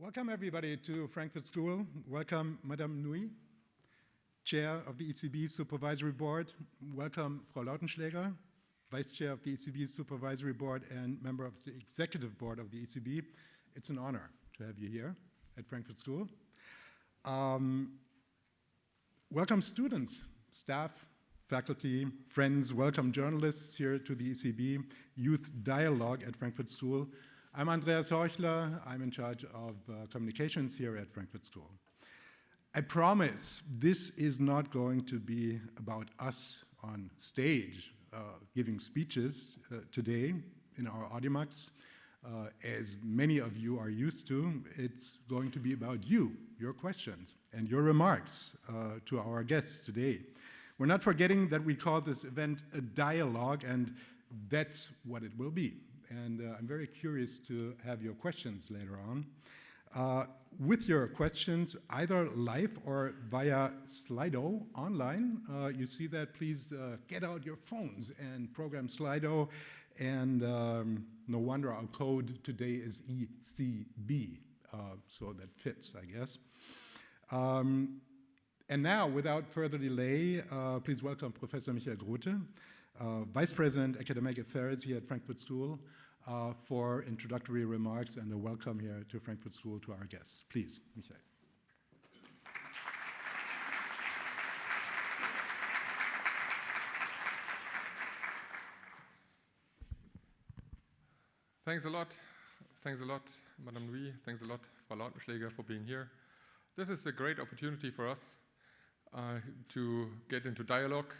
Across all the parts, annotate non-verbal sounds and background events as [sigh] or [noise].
Welcome everybody to Frankfurt School. Welcome Madame Nouy, Chair of the ECB Supervisory Board. Welcome Frau Lautenschläger, Vice Chair of the ECB Supervisory Board and member of the Executive Board of the ECB. It's an honor to have you here at Frankfurt School. Um, welcome students, staff, faculty, friends, welcome journalists here to the ECB Youth Dialogue at Frankfurt School. I'm Andreas Horchler. I'm in charge of uh, communications here at Frankfurt School. I promise this is not going to be about us on stage uh, giving speeches uh, today in our Audimax. Uh, as many of you are used to, it's going to be about you, your questions, and your remarks uh, to our guests today. We're not forgetting that we call this event a dialogue, and that's what it will be and uh, I'm very curious to have your questions later on. Uh, with your questions, either live or via Slido online, uh, you see that, please get out your phones and program Slido. And um, no wonder our code today is ECB, so that fits, I guess. Um, and now, without further delay, uh, please welcome Professor Michael Grote, uh, Vice President, Academic Affairs here at Frankfurt School, uh, for introductory remarks and a welcome here to Frankfurt School to our guests. Please, Michael. Thanks a lot. Thanks a lot, Madame Nouy. Thanks a lot, Frau Lautenschläger, for being here. This is a great opportunity for us uh, to get into dialogue.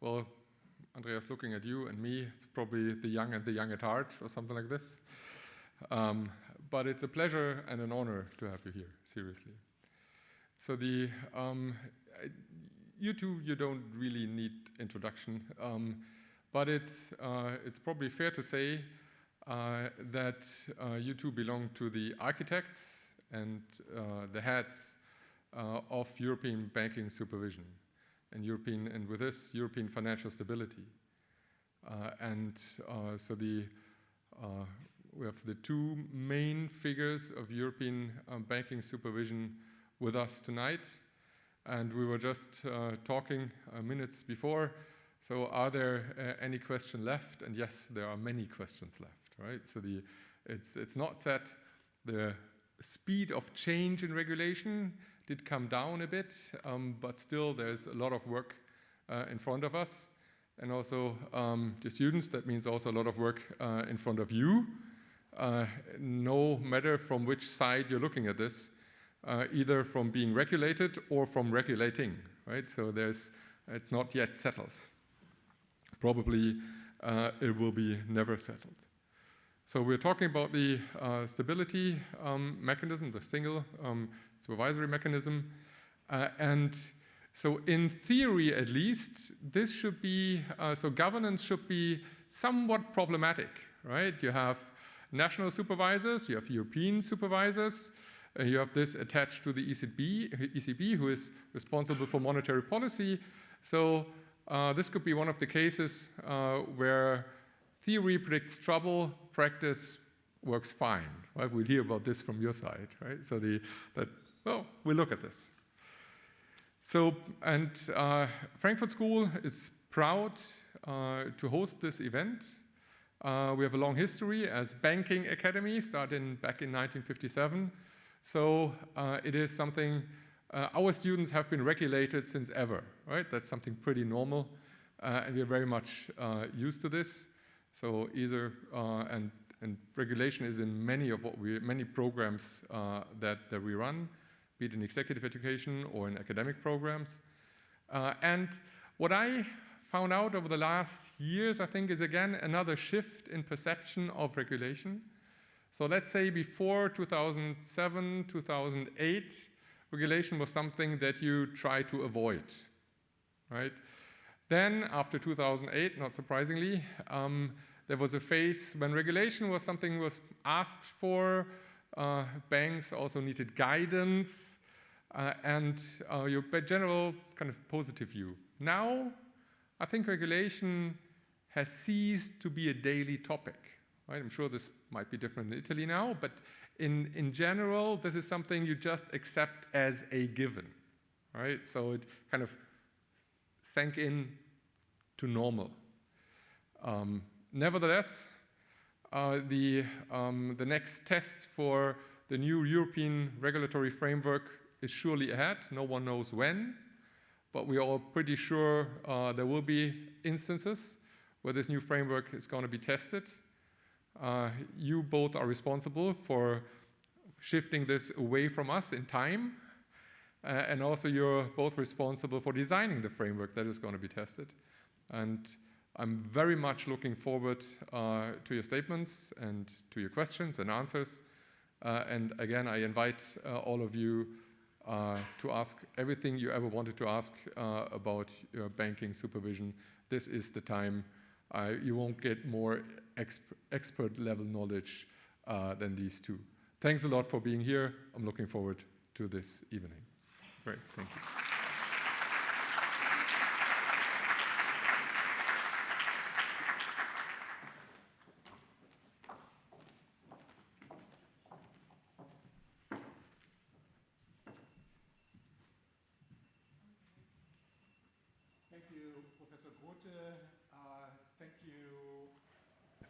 Well, Andreas, looking at you and me, it's probably the young and the young at heart or something like this. Um, but it's a pleasure and an honor to have you here, seriously. So the, um, you two, you don't really need introduction, um, but it's, uh, it's probably fair to say uh, that uh, you two belong to the architects and uh, the heads uh, of European banking supervision and European, and with this, European financial stability. Uh, and uh, so the, uh, we have the two main figures of European um, banking supervision with us tonight. And we were just uh, talking uh, minutes before. So are there uh, any questions left? And yes, there are many questions left, right? So the, it's, it's not that the speed of change in regulation did come down a bit, um, but still there's a lot of work uh, in front of us. And also um, the students, that means also a lot of work uh, in front of you, uh, no matter from which side you're looking at this, uh, either from being regulated or from regulating, right? So there's, it's not yet settled. Probably uh, it will be never settled. So we're talking about the uh, stability um, mechanism, the single um, supervisory mechanism. Uh, and so in theory, at least, this should be, uh, so governance should be somewhat problematic, right? You have national supervisors, you have European supervisors, uh, you have this attached to the ECB, ECB, who is responsible for monetary policy. So uh, this could be one of the cases uh, where theory predicts trouble, practice works fine, right? We'll hear about this from your side, right? So the, that well, we'll look at this. So, and uh, Frankfurt School is proud uh, to host this event. Uh, we have a long history as banking academy, starting back in 1957. So uh, it is something, uh, our students have been regulated since ever, right? That's something pretty normal. Uh, and we're very much used to this. So either, and, and regulation is in many of what we, many programs that, that we run be it in executive education or in academic programs. Uh, and what I found out over the last years, I think, is again another shift in perception of regulation. So let's say before 2007, 2008, regulation was something that you try to avoid, right? Then after 2008, not surprisingly, um, there was a phase when regulation was something was asked for, uh, banks also needed guidance uh, and uh, your general kind of positive view. Now, I think regulation has ceased to be a daily topic, Right? I'm sure this might be different in Italy now, but in, in general, this is something you just accept as a given. Right? So it kind of sank in to normal. Um, nevertheless, uh, the, um, the next test for the new European regulatory framework is surely ahead. No one knows when, but we are all pretty sure uh, there will be instances where this new framework is going to be tested. Uh, you both are responsible for shifting this away from us in time, uh, and also you're both responsible for designing the framework that is going to be tested. And I'm very much looking forward uh, to your statements and to your questions and answers. Uh, and again, I invite uh, all of you uh, to ask everything you ever wanted to ask uh, about your banking supervision. This is the time. Uh, you won't get more exp expert level knowledge than these two. Thanks a lot for being here. I'm looking forward to this evening. Great, thank you.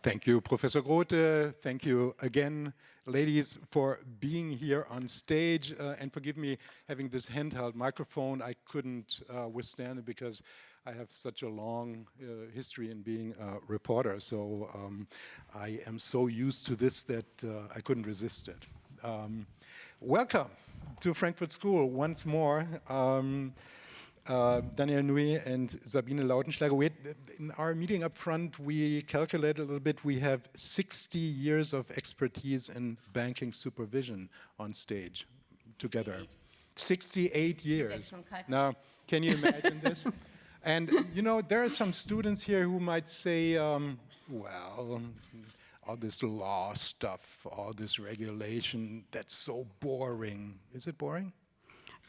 Thank you, Professor Grote. Thank you again, ladies, for being here on stage. Uh, and forgive me, having this handheld microphone, I couldn't uh, withstand it because I have such a long uh, history in being a reporter. So um, I am so used to this that uh, I couldn't resist it. Um, welcome to Frankfurt School once more. Um, uh, Daniel Nouy and Sabine Lautenschläger. We had, in our meeting up front, we calculated a little bit. We have 60 years of expertise in banking supervision on stage together. 68 years. Now, can you imagine this? [laughs] And, you know, there are some students here who might say, um, well, all this law stuff, all this regulation, that's so boring. Is it boring?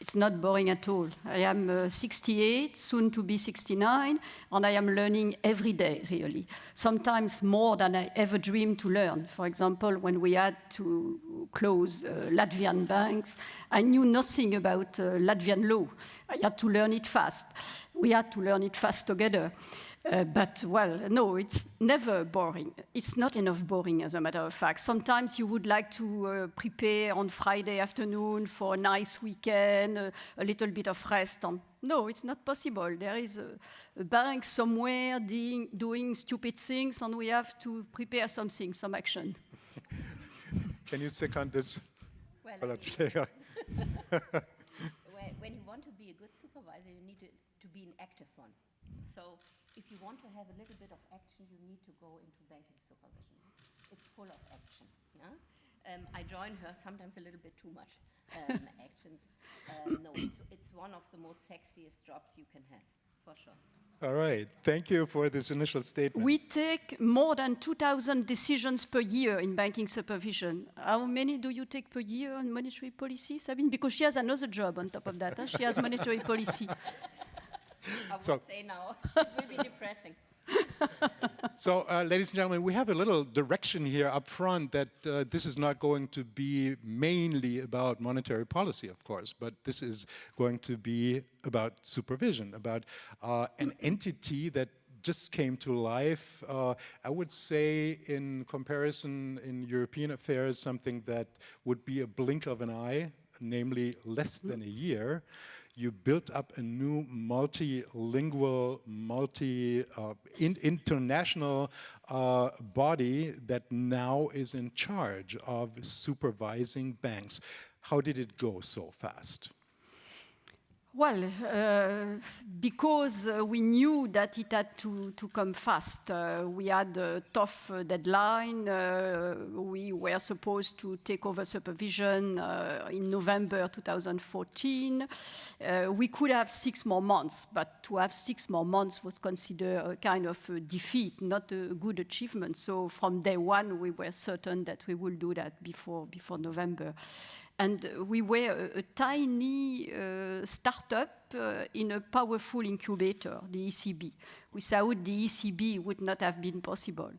It's not boring at all. I am uh, 68, soon to be 69, and I am learning every day, really. Sometimes more than I ever dreamed to learn. For example, when we had to close uh, Latvian banks, I knew nothing about uh, Latvian law. I had to learn it fast. We had to learn it fast together. Uh, but, well, no, it's never boring. It's not enough boring, as a matter of fact. Sometimes you would like to uh, prepare on Friday afternoon for a nice weekend, uh, a little bit of rest. On. No, it's not possible. There is a, a bank somewhere doing, doing stupid things, and we have to prepare something, some action. [laughs] Can you second this? Well, [laughs] when you want to be a good supervisor, you need to, to be an active one. So if you want to have a little bit of action, you need to go into banking supervision. It's full of action. Yeah? Um, I join her sometimes a little bit too much um, [laughs] actions. Um, no, it's, it's one of the most sexiest jobs you can have, for sure. All right. Thank you for this initial statement. We take more than 2,000 decisions per year in banking supervision. How many do you take per year on monetary policy, Sabine? Because she has another job on top of that. Huh? She has monetary policy. [laughs] I would so, say now. [laughs] it will be depressing. [laughs] so, uh, ladies and gentlemen, we have a little direction here up front that uh, this is not going to be mainly about monetary policy, of course, but this is going to be about supervision, about uh, an entity that just came to life. Uh, I would say in comparison in European affairs, something that would be a blink of an eye, namely less than a year you built up a new multilingual, multi uh, uh, body that now is in charge of supervising banks. How did it go so fast? Well, uh, because uh, we knew that it had to, to come fast. Uh, we had a tough uh, deadline. Uh, we were supposed to take over supervision uh, in November 2014. we could have six more months, but to have six more months was considered a kind of a defeat, not a good achievement. So from day one, we were certain that we would do that before, before November. And we were a, a tiny uh, startup uh, in a powerful incubator, the ECB. Without the ECB, it would not have been possible.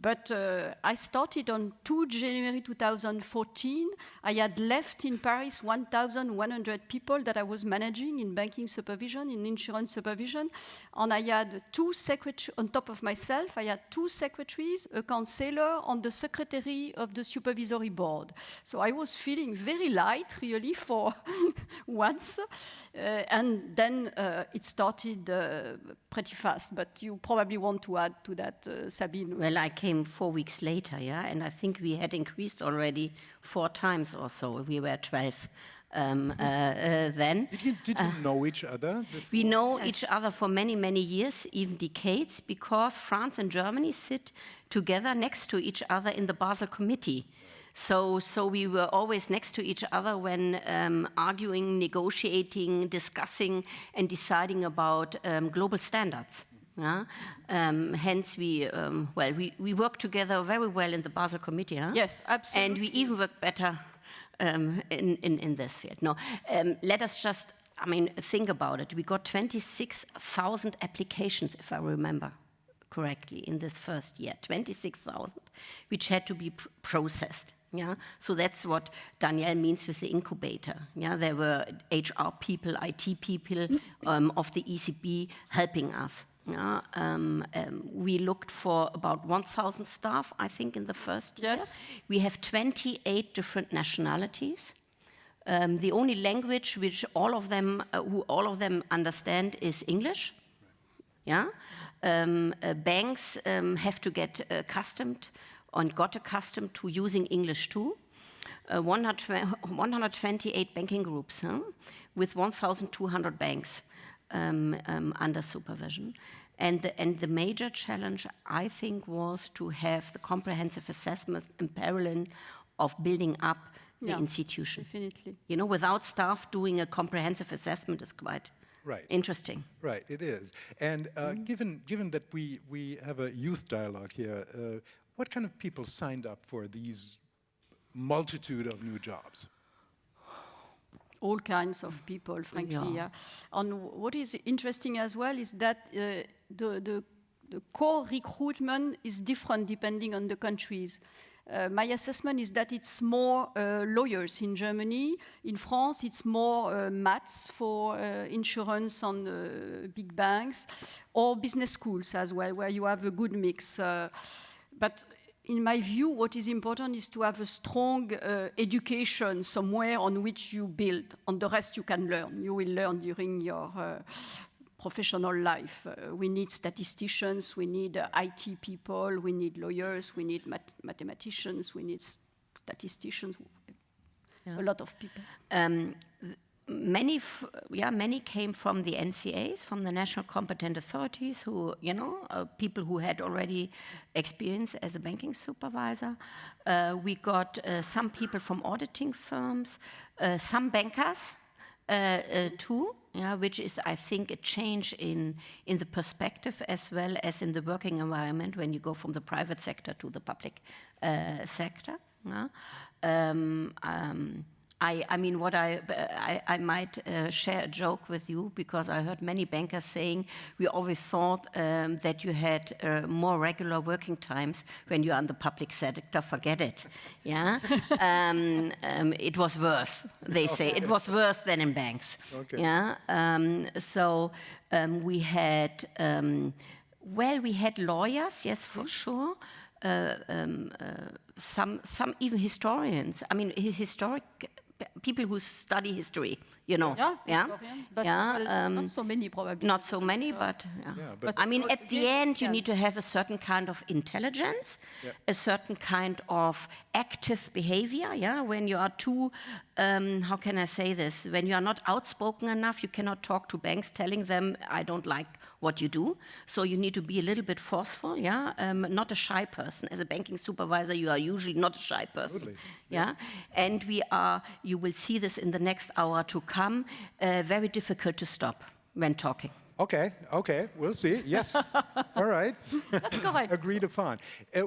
But uh, I started on 2 January 2014. I had left in Paris 1,100 people that I was managing in banking supervision, in insurance supervision. And I had two secretaries, on top of myself, I had two secretaries, a counselor, and the secretary of the supervisory board. So I was feeling very light, really, for [laughs] once. Uh, and then uh, it started uh, pretty fast. But you probably want to add to that, uh, Sabine. Well, I came four weeks later, yeah, and I think we had increased already four times or so. We were 12 um, uh, uh, then. Did you, did you know each other? We before? know each other for many, many years, even decades, because France and Germany sit together next to each other in the Basel Committee. So, so we were always next to each other when um, arguing, negotiating, discussing, and deciding about um, global standards. Yeah? Um, hence, we um, well, we, we work together very well in the Basel Committee. Huh? Yes, absolutely. And we even work better um, in, in, in this field. No, um, let us just, I mean, think about it. We got 26,000 applications, if I remember correctly, in this first year, 26,000, which had to be pr processed. Yeah, so that's what Danielle means with the incubator. Yeah, there were HR people, IT people um, of the ECB helping us. Yeah, um, um, we looked for about 1,000 staff, I think, in the first year. Yes. We have 28 different nationalities. Um, the only language which all of them, uh, who all of them understand, is English. Yeah, um, uh, banks um, have to get accustomed and got accustomed to using English too. Uh, 128 banking groups huh, with 1,200 banks um, um, under supervision. And the, and the major challenge, I think, was to have the comprehensive assessment in parallel of building up the Yeah. institution. Definitely. You know, without staff doing a comprehensive assessment is quite Right. interesting. Right, it is. And uh, given, given that we, we have a youth dialogue here, uh, what kind of people signed up for these multitude of new jobs? all kinds of people, frankly. Yeah. Yeah. And what is interesting as well is that uh, the, the, the core recruitment is different depending on the countries. Uh, my assessment is that it's more uh, lawyers in Germany. In France, it's more uh, maths for uh, insurance uh, big banks, or business schools as well, where you have a good mix. Uh, but in my view, what is important is to have a strong uh, education somewhere on which you build, and the rest you can learn. You will learn during your professional life. Uh, we need statisticians, we need uh, IT people, we need lawyers, we need math mathematicians, we need statisticians, a lot of people. Um, many, f- yeah, many came from the NCAs, from the national competent authorities, who, you know, uh, people who had already experience as a banking supervisor. Uh, we got uh, some people from auditing firms, uh, some bankers uh, uh, too, yeah, which is, I think, a change in, in the perspective as well as in the working environment when you go from the private sector to the public uh, sector. yeah. Um, um, I, I mean, what I, I, I might uh, share a joke with you because I heard many bankers saying we always thought um, that you had uh, more regular working times when you're in the public sector. Forget it. Yeah, [laughs] um, um, it was worse. They say it was worse than in banks. Okay. Yeah, um, so um, we had. Um, well, we had lawyers, yes, for sure. Uh, um, uh, some, some even historians. I mean, his historic people who study history. You know. Yeah, Yeah. but yeah. um, not so many probably. not so many, but, yeah. Yeah, but- I mean, at the again, end, you yeah. need to have a certain kind of intelligence, a certain kind of active behavior. Yeah, when you are too, um, how can I say this? When you are not outspoken enough, you cannot talk to banks telling them, "I don't like what you do." So you need to be a little bit forceful. Yeah, um, not a shy person. As a banking supervisor, you are usually not a shy person. Totally. Yeah, and we are. You will see this in the next hour to come. Uh, very difficult to stop when talking. Okay, okay, we'll see. Yes. [laughs] All right. That's correct. [laughs] Agreed upon. Uh,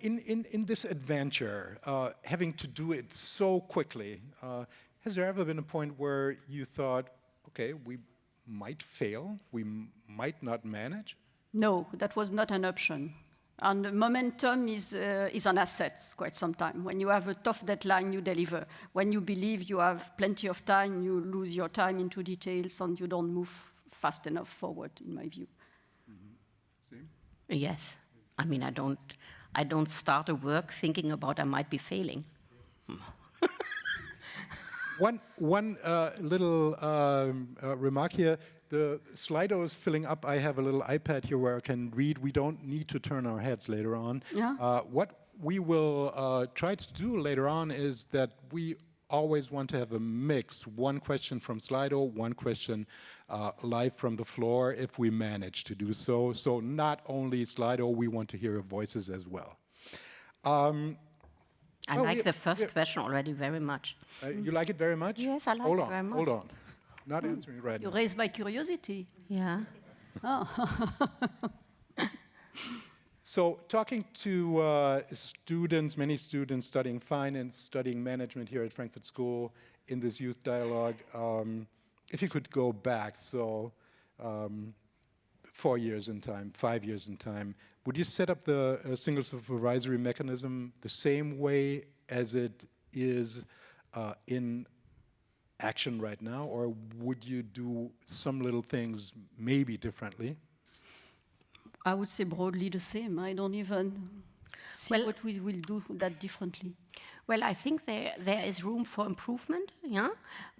in, in, in this adventure, uh, having to do it so quickly, uh, has there ever been a point where you thought, okay, we might fail, we m- might not manage? No, that was not an option. And momentum is, uh, is an asset quite sometimes. When you have a tough deadline, you deliver. When you believe you have plenty of time, you lose your time into details and you don't move fast enough forward, in my view. Same? Yes. I mean, I don't, I don't start a work thinking about I might be failing. [laughs] One, one uh, little um, uh, remark here. The Slido is filling up. I have a little iPad here where I can read. We don't need to turn our heads later on. Yeah. Uh, what we will uh, try to do later on is that we always want to have a mix. One question from Slido, one question uh, live from the floor if we manage to do so. So not only Slido, we want to hear voices as well. Um, I Oh, like yeah, the first yeah. question already very much. uh, you like it very much? Yes, I like hold it on, very much. Hold on. Not answering right You now. raise my curiosity. Yeah. [laughs] So talking to uh, students, many students studying finance, studying management here at Frankfurt School in this youth dialogue, um, if you could go back, so um, four years in time, five years in time, would you set up the uh, single supervisory mechanism the same way as it is uh, in action right now, or would you do some little things maybe differently? I would say broadly the same. I don't even see Well- what we will do that differently. Well, I think there there is room for improvement, yeah.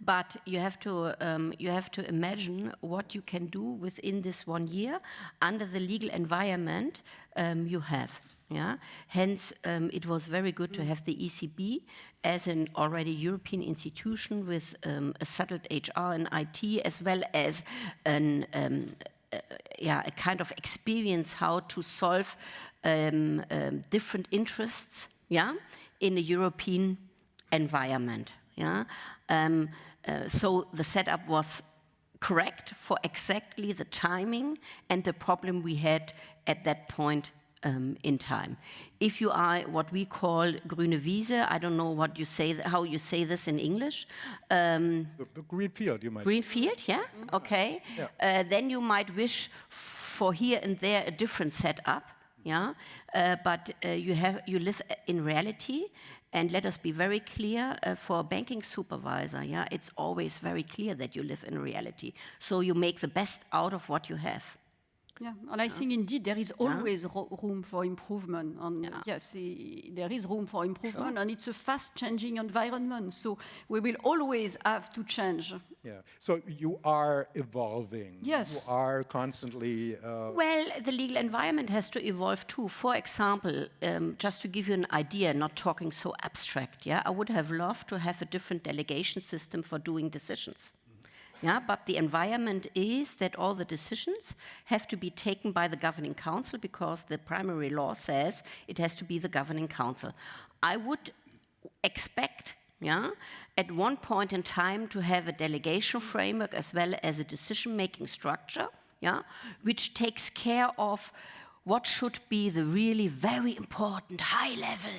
But you have to um, you have to imagine what you can do within this one year under the legal environment um, you have. Yeah. Hence, um, it was very good to have the ECB as an already European institution with um, a settled HR and IT, as well as an um, uh, yeah, a kind of experience how to solve um, different interests, yeah, in a European environment, yeah. Um, uh, so the setup was correct for exactly the timing and the problem we had at that point um, in time. If you are what we call grüne Wiese, I don't know what you say, how you say this in English. Um, The, the green field, you might. Greenfield, yeah, okay. Yeah. Uh, then you might wish for here and there a different setup, yeah. Uh, but uh, you have you live in reality, and let us be very clear uh, for a banking supervisor, yeah, it's always very clear that you live in reality. So you make the best out of what you have. Yeah, and I think indeed there is always ro- room for improvement. And yes, i- there is room for improvement, and it's a fast-changing environment. So we will always have to change. Yeah. So you are evolving. Yes. You are constantly. Uh, Well, the legal environment has to evolve too. For example, um, just to give you an idea, not talking so abstract, yeah, I would have loved to have a different delegation system for doing decisions. Yeah, but the environment is that all the decisions have to be taken by the governing council because the primary law says it has to be the governing council. I would expect, yeah, at one point in time to have a delegation framework as well as a decision-making structure, yeah, which takes care of what should be the really very important high level,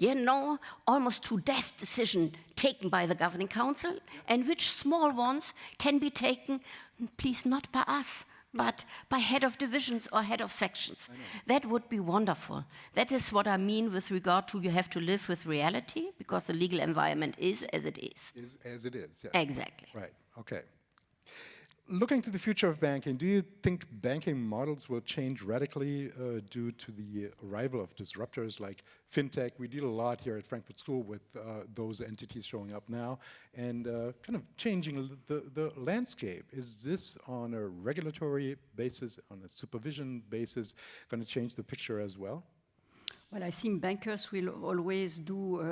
you know, almost to death decision taken by the governing council, and which small ones can be taken, please not by us, but by head of divisions or head of sections. That would be wonderful. That is what I mean with regard to you have to live with reality because the legal environment is as it is. is as it is. Yes. Exactly. Right. Okay. Looking to the future of banking, do you think banking models will change radically uh, due to the arrival of disruptors like fintech? We deal a lot here at Frankfurt School with uh, those entities showing up now and uh, kind of changing the, the landscape. Is this on a regulatory basis, on a supervision basis, going to change the picture as well? Well, I think bankers will always do uh,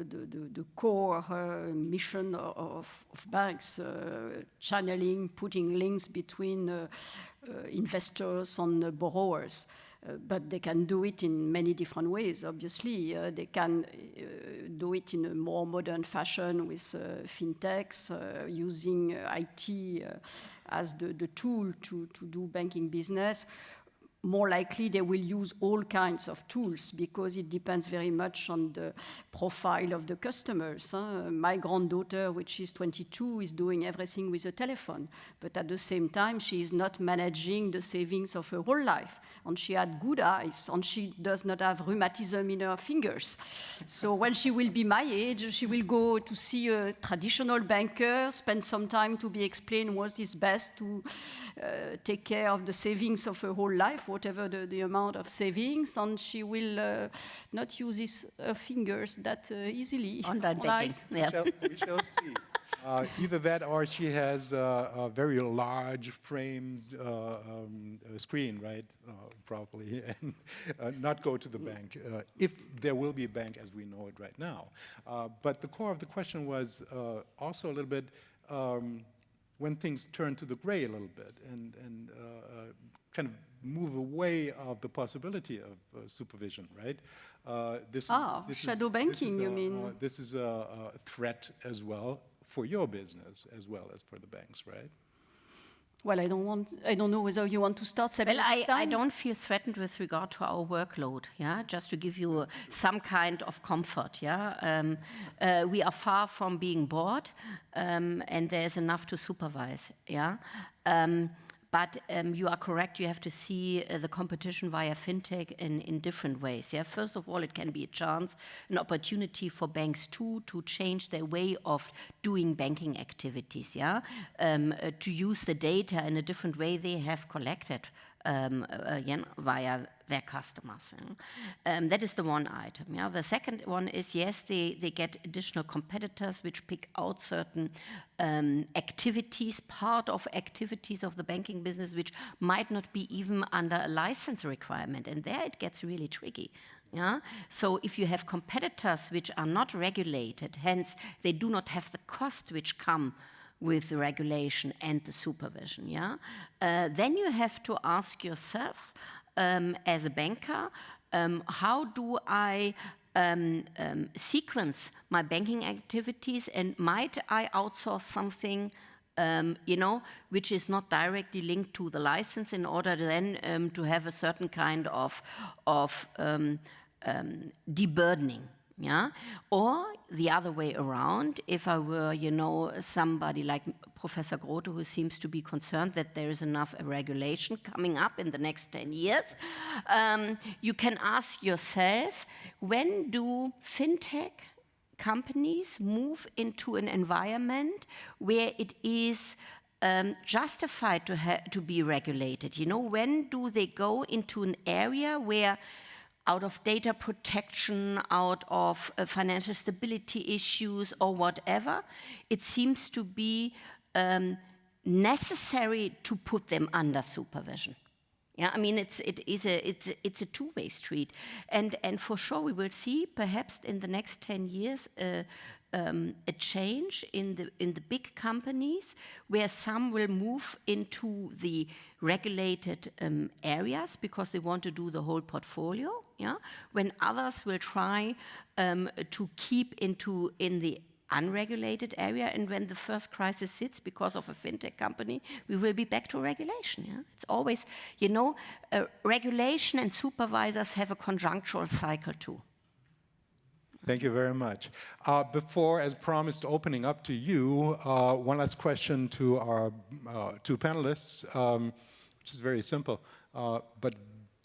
the, the, the core uh, mission of, of banks, uh, channeling, putting links between uh, uh, investors and borrowers. Uh, but they can do it in many different ways, obviously. They can do it in a more modern fashion with fintechs, using IT as the, the tool to, to do banking business more likely they will use all kinds of tools because it depends very much on the profile of the customers. huh? My granddaughter, which is 22, is doing everything with a telephone, but at the same time, she is not managing the savings of her whole life. And she had good eyes, and she does not have rheumatism in her fingers. So when she will be my age, she will go to see a traditional banker, spend some time to be explained what is best to uh, take care of the savings of her whole life, whatever the, the amount of savings, and she will uh, not use his, her fingers that uh, easily. [laughs] On banking, eyes. yeah. shall, we shall see. Uh, either that or she has uh, a very large framed uh, um, uh, screen, right? Uh, probably, [laughs] and uh, not go to the bank uh, if there will be a bank as we know it right now. Uh, but the core of the question was uh, also a little bit um, when things turn to the gray a little bit and, and uh, uh, kind of move away of the possibility of uh, supervision, right? Uh, this Ah, is, this shadow is, banking, this is you a, mean. uh, this is a, a threat as well for your business as well as for the banks, right? Well, I don't want. I don't know whether you want to start. Well, I, I don't feel threatened with regard to our workload, yeah, just to give you uh, some kind of comfort, yeah. Um, uh, we are far from being bored, um, and there's enough to supervise, yeah. Um, but um, you are correct, you have to see uh, the competition via fintech in, in different ways. Yeah? First of all, it can be a chance, an opportunity for banks too to change their way of doing banking activities, yeah? Um, uh, to use the data in a different way they have collected um, yeah, via their customers. Um, that is the one item. Yeah. The second one is yes, they, they get additional competitors which pick out certain um, activities, part of activities of the banking business, which might not be even under a license requirement. And there it gets really tricky. Yeah? So if you have competitors which are not regulated, hence they do not have the cost which come with the regulation and the supervision, yeah, uh, then you have to ask yourself, um, as a banker, um, how do I um, um, sequence my banking activities, and might I outsource something? Um, you know, which is not directly linked to the license, in order then um, to have a certain kind of of deburdening. Yeah, or the other way around. If I were, you know, somebody like Professor Grote, who seems to be concerned that there is enough regulation coming up in the next 10 years, um, you can ask yourself, when do fintech companies move into an environment where it is um, justified to, to be regulated? You know, when do they go into an area where out of data protection, out of uh, financial stability issues, or whatever, it seems to be um, necessary to put them under supervision. Yeah, I mean it's it is a it's it's a two-way street, and and for sure we will see perhaps in the next ten years. Uh, um, a change in the in the big companies where some will move into the regulated um, areas because they want to do the whole portfolio. Yeah, when others will try um, to keep into in the unregulated area, and when the first crisis hits because of a fintech company, we will be back to regulation. Yeah, it's always you know uh, regulation and supervisors have a conjunctural cycle too. Thank you very much. Uh, before, as promised, opening up to you, uh, one last question to our uh, two panelists, um, which is very simple, uh, but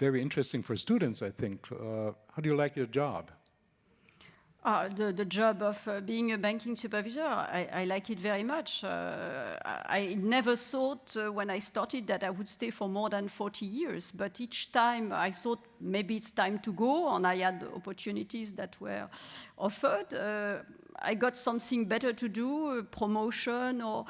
very interesting for students, I think. Uh, how do you like your job? Uh, the, the job of uh, being a banking supervisor, I, I like it very much. Uh, I never thought uh, when I started that I would stay for more than 40 years, but each time I thought maybe it's time to go, and I had opportunities that were offered. I got something better to do, a promotion or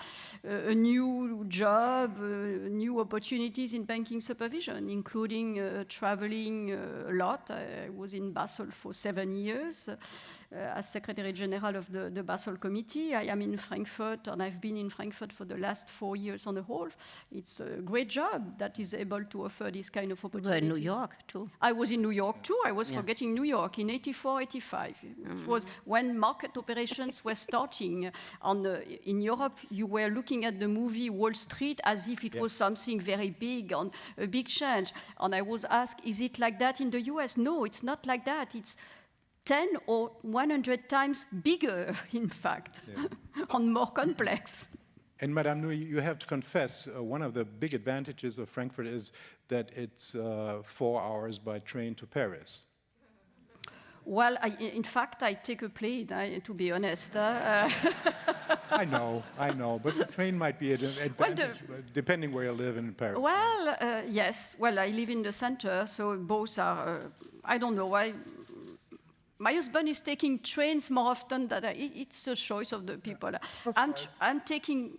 uh, a new job, uh, new opportunities in banking supervision, including uh, traveling a lot. I was in Basel for seven years Euh, as Secretary General of the, the Basel Committee. I am in Frankfurt and I've been in Frankfurt for the last four years on the whole. It's a great job that is able to offer this kind of opportunity. were in New York too. I was in New York too. I was forgetting New York in 84, 85. It was mm. when market operations were starting. On the, in Europe, you were looking at the movie Wall Street as if it was something very big, on a big change. And I was asked, is it like that in the US? No, it's not like that. It's 10 or 100 times bigger, [laughs] in fact, [laughs] and more complex. And Madame Nouy, you have to confess, uh, one of the big advantages of Frankfurt is that it's uh, four hours by train to Paris. Well, I, in fact, I take a plane, I, to be honest. Uh, [laughs] I know, I know, but the train might be an the- advantage uh, depending where you live in Paris. well, uh, yes. Well, I live in the center, so both are. Uh, I don't know. I, my husband is taking trains more often than I, it's a choice of the people. I'm, tr- I'm taking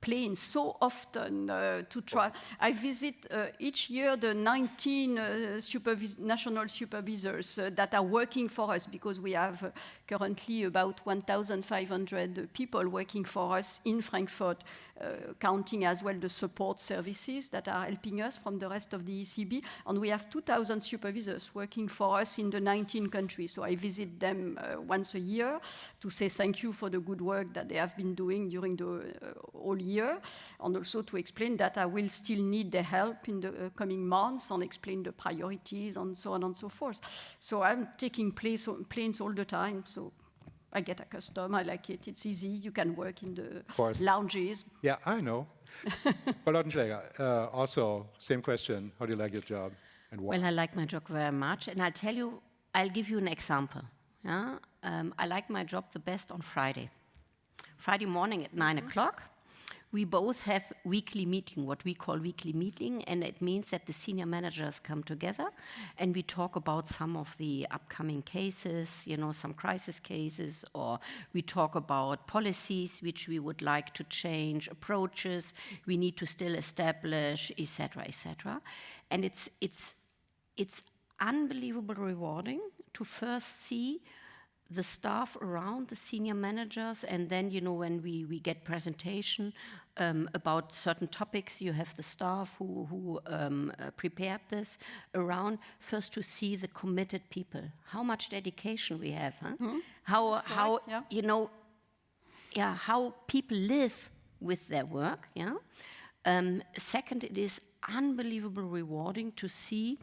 planes so often uh, to try. I visit uh, each year the 19 uh, supervis- national supervisors uh, that are working for us because we have uh, currently about 1,500 people working for us in Frankfurt, uh, counting as well the support services that are helping us from the rest of the ECB. And we have 2,000 supervisors working for us in the 19 countries. So I visit them once a year to say thank you for the good work that they have been doing during the whole year, and also to explain that I will still need their help in the uh, coming months and explain the priorities and so on and so forth. So I'm taking place, planes all the time. So I get accustomed. I like it. It's easy. You can work in the course. lounges. Yeah, I know. [laughs] Frau Lautenschläger, uh, also, same question. How do you like your job? And why? Well, I like my job very much, and I'll tell you, I'll give you an example. Yeah? Um, I like my job the best on Friday. Friday morning at 9 o'clock, we both have weekly meeting, what we call weekly meeting, and it means that the senior managers come together and we talk about some of the upcoming cases, you know, some crisis cases, or we talk about policies which we would like to change, approaches we need to still establish, etc., etc. And it's it's it's unbelievable rewarding to first see the staff around the senior managers and then you know when we, we get presentation um, about certain topics you have the staff who, who um, uh, prepared this around first to see the committed people how much dedication we have huh? how how correct, yeah. you know yeah, how people live with their work. Yeah. Um, second, it is unbelievable rewarding to see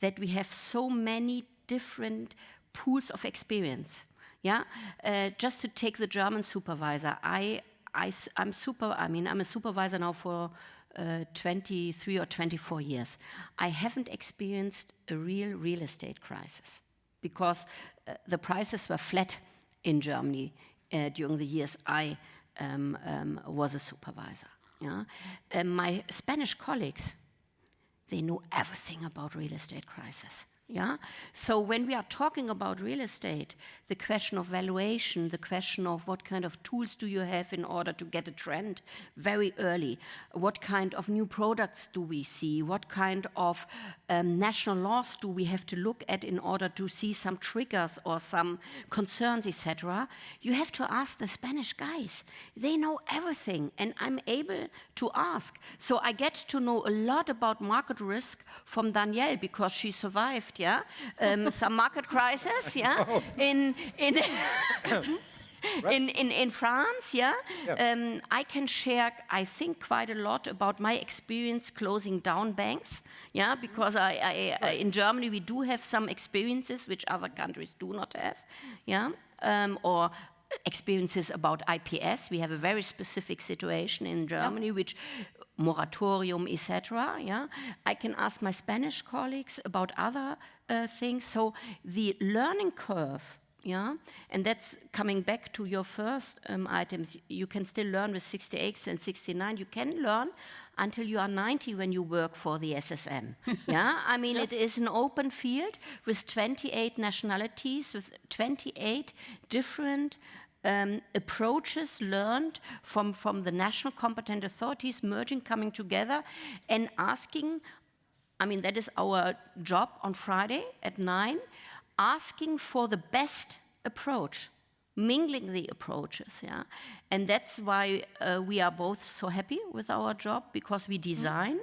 that we have so many different pools of experience. Yeah. Uh, just to take the German supervisor, I, I, I'm super. I mean, I'm a supervisor now for. Uh, 23 or 24 years. I haven't experienced a real real estate crisis because uh, the prices were flat in Germany uh, during the years I um, um, was a supervisor. Yeah? Uh, my Spanish colleagues, they know everything about real estate crisis. Yeah? So when we are talking about real estate, the question of valuation, the question of what kind of tools do you have in order to get a trend very early, what kind of new products do we see, what kind of um, national laws do we have to look at in order to see some triggers or some concerns, etc. You have to ask the Spanish guys. They know everything, and I'm able to ask. So I get to know a lot about market risk from Danielle because she survived yeah, um, some market crisis, [laughs] yeah, in in. [laughs] In, in, in France, yeah, um, I can share, I think, quite a lot about my experience closing down banks, yeah, because I, I, I, in Germany we do have some experiences which other countries do not have, yeah, um, or experiences about IPS. We have a very specific situation in Germany, which moratorium, etc. Yeah, I can ask my Spanish colleagues about other uh, things. So the learning curve. Yeah, and that's coming back to your first um, items. You can still learn with 68 and 69. You can learn until you are 90 when you work for the SSM. [laughs] yeah, I mean, it is an open field with 28 nationalities, with 28 different um, approaches learned from, from the national competent authorities merging, coming together, and asking. I mean, that is our job on Friday at 9, asking for the best approach, mingling the approaches. Yeah? And that's why uh, we are both so happy with our job because we design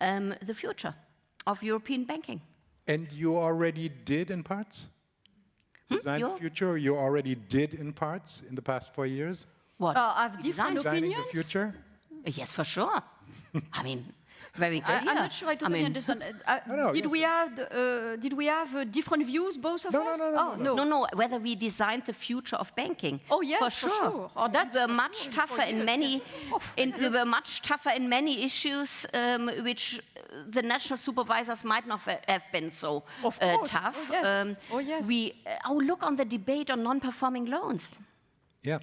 um, the future of European banking. And you already did in parts? Design the future, you already did in parts in the past four years? What? Uh, I've different Design- Designing opinions. the future? Yes, for sure. [laughs] I mean, very good. I, I'm yeah. not sure I totally mean, understand. Uh, No, no, did yes. we have uh, did we have uh, different views, both of No, no, us? no, no, oh, no, No, no, whether we designed the future of banking. Oh, yes, for for sure. sure. Oh, that's we were much sure, tougher for in years, many, in, we were much tougher in many issues um, which uh, the national supervisors might not have been so Of uh, course. tough. Oh, yes. Oh, yes. We, uh, oh, look on the debate on non-performing loans. Yeah.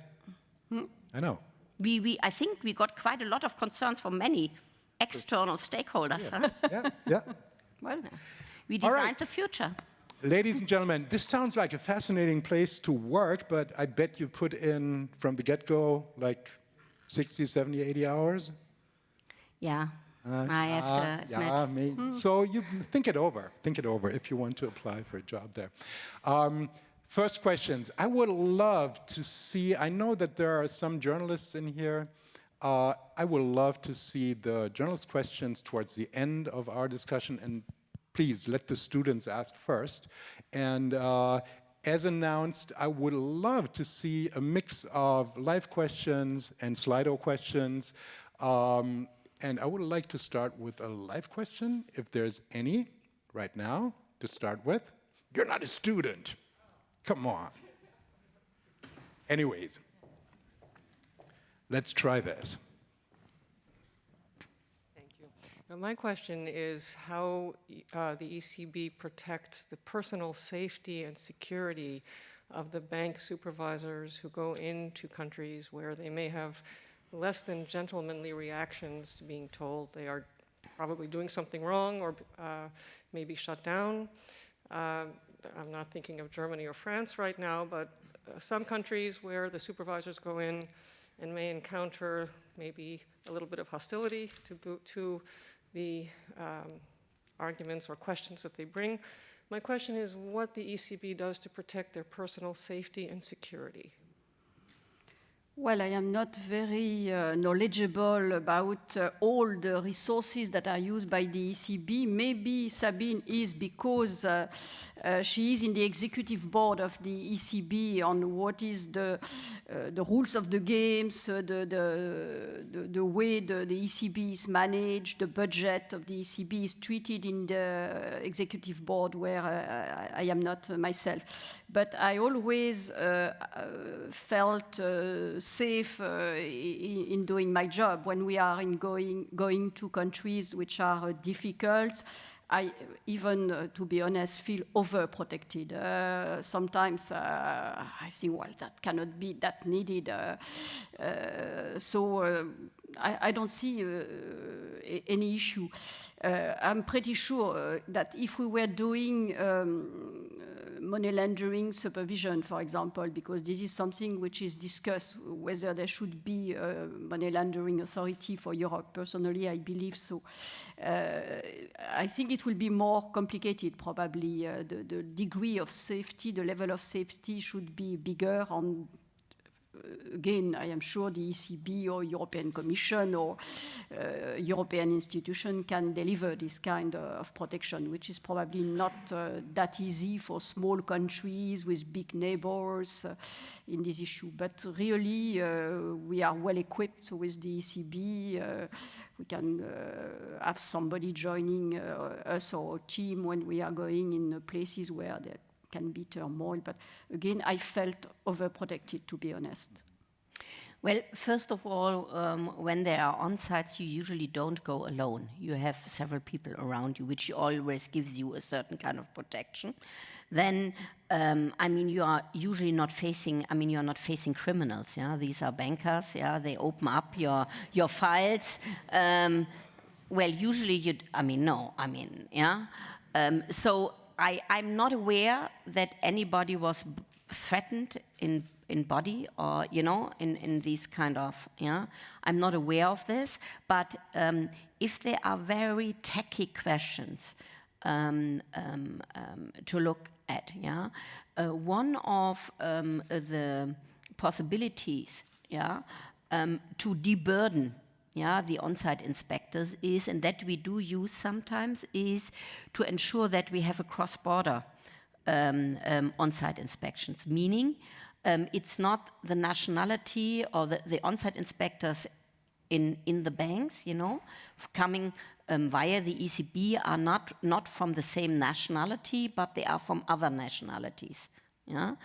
I know. We, we, I think we got quite a lot of concerns from many external stakeholders. huh? Yeah, yeah. [laughs] Well, We designed right. the future. Ladies and gentlemen, this sounds like a fascinating place to work, but I bet you put in from the get-go like 60, 70, 80 hours. Yeah, I have Uh, to admit. yeah, may- So you think it over. Think it over if you want to apply for a job there. Um, first questions. I would love to see. I know that there are some journalists in here. Uh, I would love to see the journalist questions towards the end of our discussion, and please let the students ask first. And uh, as announced, I would love to see a mix of live questions and Slido questions. Um, and I would like to start with a live question, if there's any right now to start with. You're not a student. Come on. Anyways, let's try this. Thank you. Now, my question is how uh, the ECB protects the personal safety and security of the bank supervisors who go into countries where they may have less than gentlemanly reactions to being told they are probably doing something wrong or uh, maybe shut down. Uh, I'm not thinking of Germany or France right now, but uh, some countries where the supervisors go in and may encounter maybe a little bit of hostility to, to the um, arguments or questions that they bring. My question is what the ECB does to protect their personal safety and security. Well, I am not very uh, knowledgeable about uh, all the resources that are used by the ECB. Maybe Sabine is because uh, uh, she is in the executive board of the ECB on what is the, uh, the rules of the games, uh, the, the, the, way the, the ECB is managed, the budget of the ECB is treated in the executive board where I, am not myself. But I always uh, uh, felt uh, safe uh, in doing my job when we are in going, going to countries which are uh, difficult. I even, uh, to be honest, feel overprotected. Uh, sometimes uh, I think, well, that cannot be that needed. So I, I don't see any issue. I'm pretty sure that if we were doing um, money laundering supervision, for example, because this is something which is discussed whether there should be a money laundering authority for Europe. Personally, I believe so. Uh, I think it will be more complicated, probably. Uh, the, the degree of safety, the level of safety should be bigger on again, I am sure the ECB or European Commission or uh, European institution can deliver this kind of protection, which is probably not uh, that easy for small countries with big neighbors uh, in this issue. But really, uh, we are well equipped with the ECB. Uh, we can uh, have somebody joining us or our team when we are going in places where there can be turmoil. But again, I felt overprotected, to be honest. Well, first of all, um, when there are on-sites, you usually don't go alone. You have several people around you, which always gives you a certain kind of protection. Then, um, I mean, you are usually not facing. I mean, you are not facing criminals. Yeah, these are bankers. Yeah, they open up your your files. Um, well, usually you. I mean, no. I mean, yeah. Um, so I, I'm not aware that anybody was threatened in in body or you know in in these kind of yeah? I'm not aware of this but um, if there are very techy questions um, um, um, to look at yeah? Uh, one of um, the possibilities yeah um, to deburden yeah, the on-site inspectors is, and that we do use sometimes, is to ensure that we have a cross-border um, um, on-site inspections, meaning um, it's not the nationality or the, the on-site inspectors in, in the banks, you know, coming um, via the ECB are not, not from the same nationality, but they are from other nationalities. Yeah?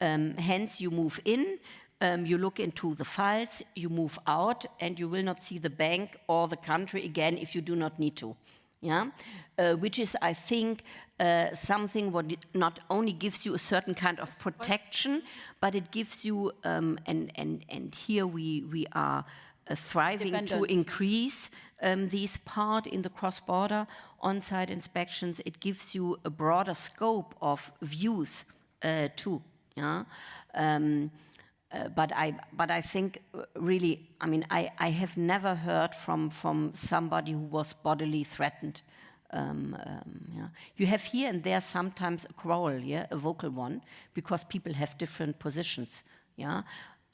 Um, hence, you move in, um, you look into the files, you move out, and you will not see the bank or the country again if you do not need to. Yeah? Uh, which is, I think, uh, something what not only gives you a certain kind of protection, but it gives you, um, and, and, and here we, we are uh, thriving to increase um, these part in the cross-border on-site inspections. It gives you a broader scope of views uh, too. Yeah. Um, uh, but I, but I think uh, really, I mean, I, I have never heard from from somebody who was bodily threatened. Um, um, yeah. You have here and there sometimes a quarrel, yeah, a vocal one, because people have different positions. Yeah.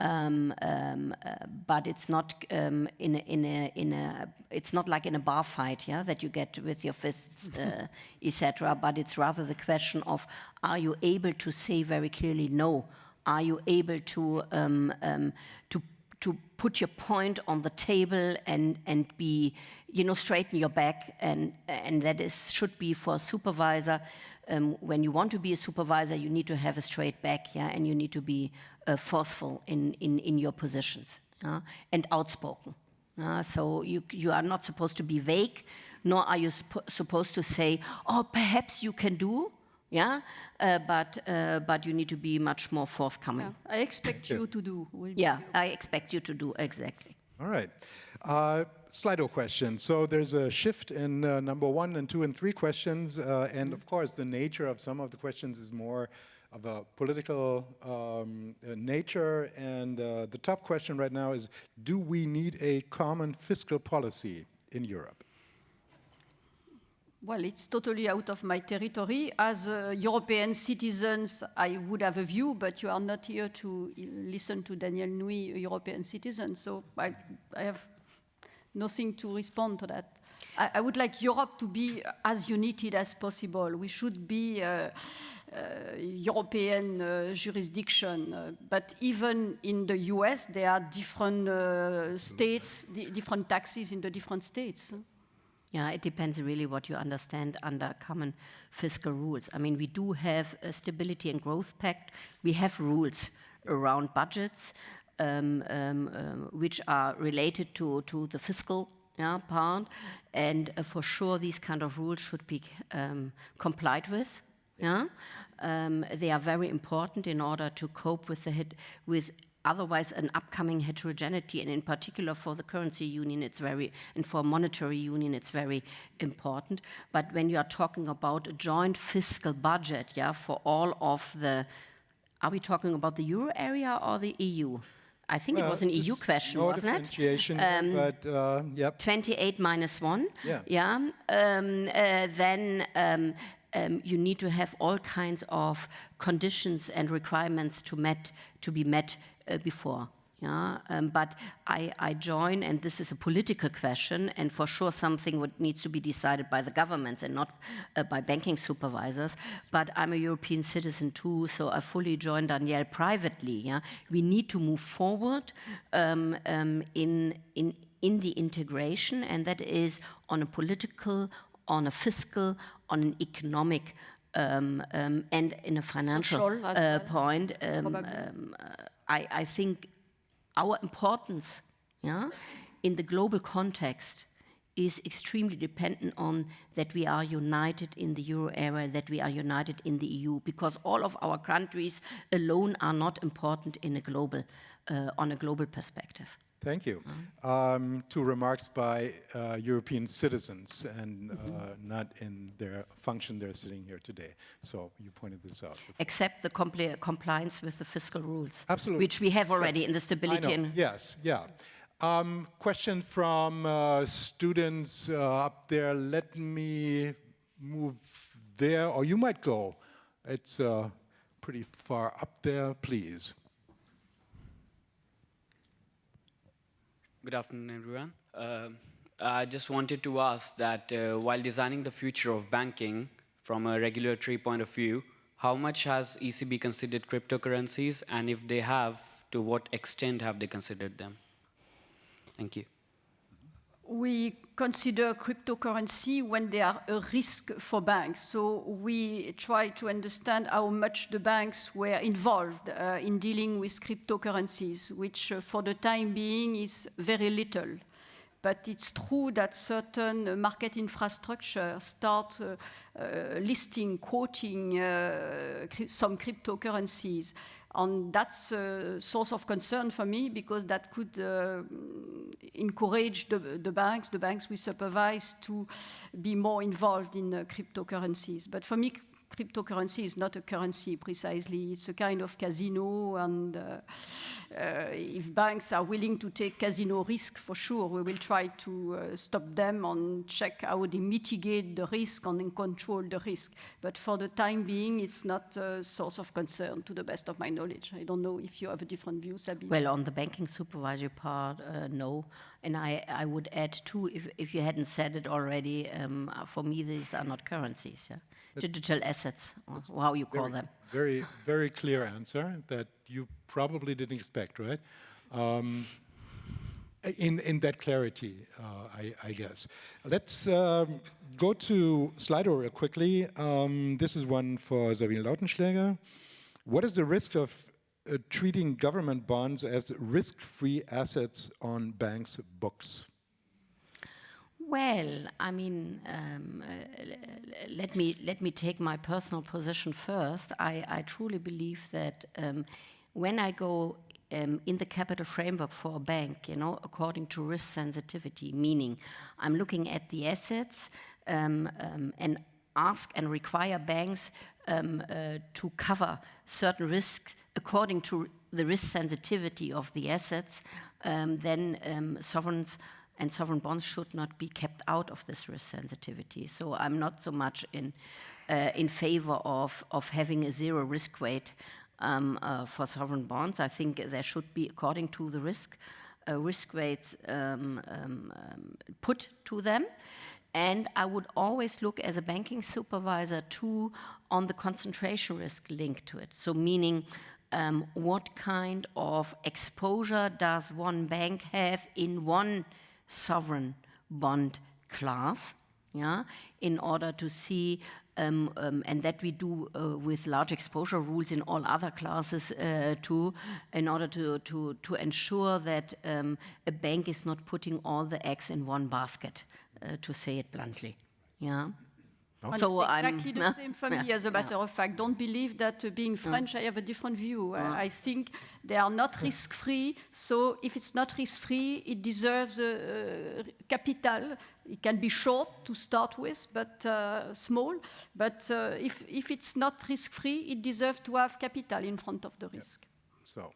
Um, um, uh, but it's not um, in a, in a in a it's not like in a bar fight, yeah, that you get with your fists, [laughs] uh, etc. But it's rather the question of are you able to say very clearly no? Are you able to um, um, to to put your point on the table and and be you know straighten your back and and that is should be for a supervisor um, when you want to be a supervisor you need to have a straight back yeah and you need to be uh, forceful in in in your positions yeah? and outspoken uh, so you you are not supposed to be vague nor are you suppo- supposed to say oh perhaps you can do yeah uh, but uh, but you need to be much more forthcoming Yeah, I expect you to do. will yeah, your- I expect you to do exactly. All right. Uh, Slido question. So there's a shift in uh, number one and two and three questions. Uh, and of course, the nature of some of the questions is more of a political um, uh, nature. And uh, the top question right now is Do we need a common fiscal policy in Europe? Well, it's totally out of my territory. As uh, European citizens, I would have a view, but you are not here to uh, listen to Danièle Nouy, a European citizen, so I, I have nothing to respond to that. I, I would like Europe to be as united as possible. We should be uh, uh, European uh, jurisdiction, uh, but even in the US, there are different uh, states, di- different taxes in the different states. Yeah, it depends really what you understand under common fiscal rules. I mean, we do have a stability and growth pact. We have rules around budgets, um, um, um, which are related to, to the fiscal yeah, part, and uh, for sure these kind of rules should be um, complied with. Yeah, um, they are very important in order to cope with the hit, with otherwise an upcoming heterogeneity, and in particular for the currency union, it's very, and for monetary union, it's very important. But when you are talking about a joint fiscal budget, yeah, for all of the, are we talking about the euro area or the EU? I think it was an EU question, no wasn't it? differentiation, but uh, yep. 28 minus 1. Yeah. Yeah. Um, uh, then um, um, you need to have all kinds of conditions and requirements to met to be met before. Yeah, um, but I, I join, and this is a political question, and for sure something would needs to be decided by the governments and not uh, by banking supervisors. But I'm a European citizen too, so I fully join Danièle privately. Yeah, we need to move forward um, um, in in in the integration, and that is on a political, on a fiscal, on an economic. Um, um, and in a financial Social uh, well, point, um, um, uh, I, I think our importance yeah, in the global context is extremely dependent on that we are united in the euro area, that we are united in the EU, because all of our countries alone are not important in a global, uh, on a global perspective. Thank you. Um, two remarks by uh, European citizens and uh, not in their function they're sitting here today. So you pointed this out. before. Except the compli- compliance with the fiscal rules, Absolutely. which we have already in the stability and Yes, yeah. Um, question from uh, students uh, up there. Let me move there, or you might go. It's uh, pretty far up there, please. Good afternoon, everyone. Uh, I just wanted to ask that uh, while designing the future of banking from a regulatory point of view, how much has ECB considered cryptocurrencies, and if they have, to what extent have they considered them? Thank you. We consider cryptocurrency when they are a risk for banks. So we try to understand how much the banks were involved uh, in dealing with cryptocurrencies, which uh, for the time being is very little. But it's true that certain market infrastructure start uh, uh, listing, quoting uh, some cryptocurrencies. And that's a source of concern for me because that could uh, encourage the, the banks, the banks we supervise, to be more involved in uh, cryptocurrencies. But for me, cryptocurrency is not a currency precisely. It's a kind of casino, and uh, uh, if banks are willing to take casino risk, for sure, we will try to uh, stop them and check how they mitigate the risk and control the risk. But for the time being, it's not a source of concern, to the best of my knowledge. I don't know if you have a different view, Sabine. Well, on the banking supervisory part, uh, no. And I, I would add too, if, if you hadn't said it already, um, for me, these are not currencies, yeah? Digital assets, or how you call Very- them. Very, [laughs] very clear answer that you probably didn't expect, right? Um, in, in that clarity, uh, I, I guess. Let's um, go to Slido real quickly. Um, this is one for Sabine Lautenschläger. What is the risk of uh, treating government bonds as risk-free assets on banks' books? Well, I mean, um, uh, let me let me take my personal position first. I, I truly believe that um, when I go um, in the capital framework for a bank, you know, according to risk sensitivity, meaning I'm looking at the assets um, um, and ask and require banks um, uh, to cover certain risks according to the risk sensitivity of the assets, then sovereigns and sovereign bonds should not be kept out of this risk sensitivity. So I'm not so much in uh, in favor of of having a zero risk weight um, uh, for sovereign bonds. I think there should be, according to the risk, uh, risk weights um, um, um, put to them. And I would always look as a banking supervisor too on the concentration risk linked to it. So, meaning um, what kind of exposure does one bank have in one sovereign bond class? Yeah, in order to see um, um, and that we do uh, with large exposure rules in all other classes uh, too, in order to, to, to ensure that um, a bank is not putting all the eggs in one basket, uh, to say it bluntly. Yeah. And So it's I'm- exactly the [laughs] same for me, yeah, as a matter of fact. Don't believe that uh, being French, I have a different view. Uh, I think they are not risk-free. So if it's not risk-free, it deserves uh, uh, capital. It can be short to start with, but uh, small. But uh, if, if it's not risk-free, it deserves to have capital in front of the risk. So,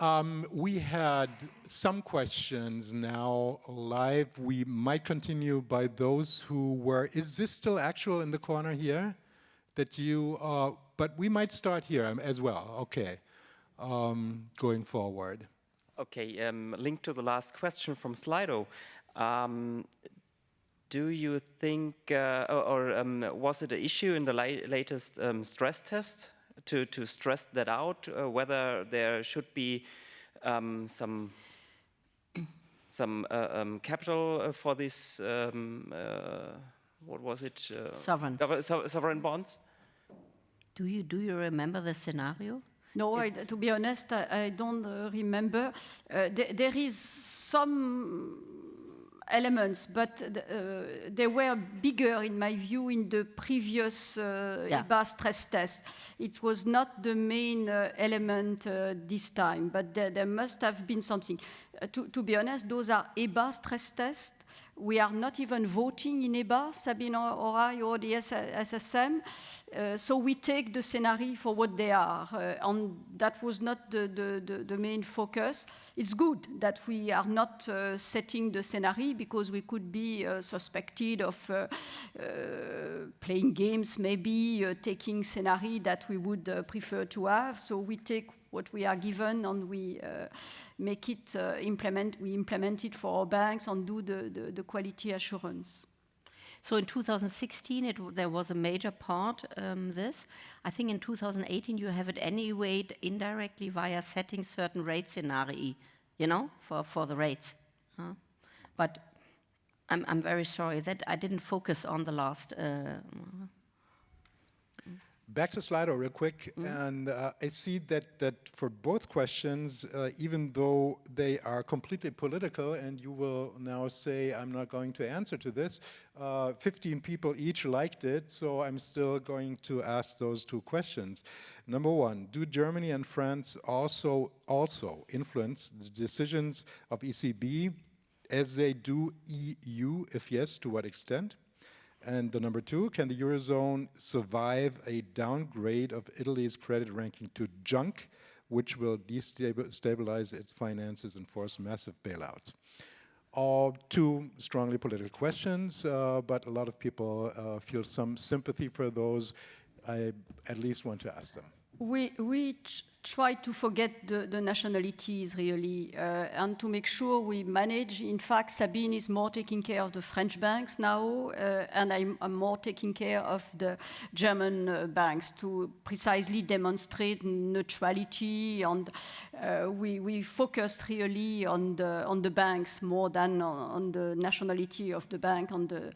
um, we had some questions now live. We might continue by those who were. Is this still actual in the corner here? That you, uh, but we might start here um, as well. Okay, um, going forward. Okay, um, linked to the last question from Slido. Um, do you think, uh, or, um, was it an issue in the la- latest stress test to, to stress that out, uh, whether there should be um, some some uh, um, capital uh, for this? Um, uh, what was it? Uh, Sovereigns. so- sovereign bonds. Do you, do you remember the scenario? No, I, to be honest, I, I don't uh, remember. Uh, th- there is some elements, but th- uh, they were bigger, in my view, in the previous uh, Yeah. EBA stress test. It was not the main uh, element uh, this time, but there, there must have been something. Uh, to, to be honest, those are EBA stress tests. We are not even voting in EBA, Sabine or the SSM. Uh, so we take the scenario for what they are. Uh, and that was not the, the, the, the main focus. It's good that we are not uh, setting the scenario because we could be uh, suspected of uh, uh, playing games, maybe taking scenario that we would prefer to have. So we take what we are given and we uh, make it uh, implement, we implement it for our banks and do the, the, the quality assurance. So in 2016, it, there was a major part um, this. I think in 2018 you have it anyway indirectly via setting certain rate scenarii, you know, for, for the rates. huh? But I'm, I'm very sorry that I didn't focus on the last. Uh, Back to Slido real quick, and uh, I see that that for both questions, uh, even though they are completely political, and you will now say I'm not going to answer to this, uh, 15 people each liked it, so I'm still going to ask those two questions. Number one, do Germany and France also also influence the decisions of ECB as they do EU? If yes, to what extent? And the number two, can the Eurozone survive a downgrade of Italy's credit ranking to junk, which will destabilize its finances and force massive bailouts? All two strongly political questions, uh, but a lot of people uh, feel some sympathy for those. I at least want to ask them. We, we try to forget the, the nationalities really uh, and to make sure we manage. In fact, Sabine is more taking care of the French banks now, uh, and I'm, I'm more taking care of the German uh, banks to precisely demonstrate neutrality. And uh, we, we focused really on the, on the banks more than on, on the nationality of the bank, on the,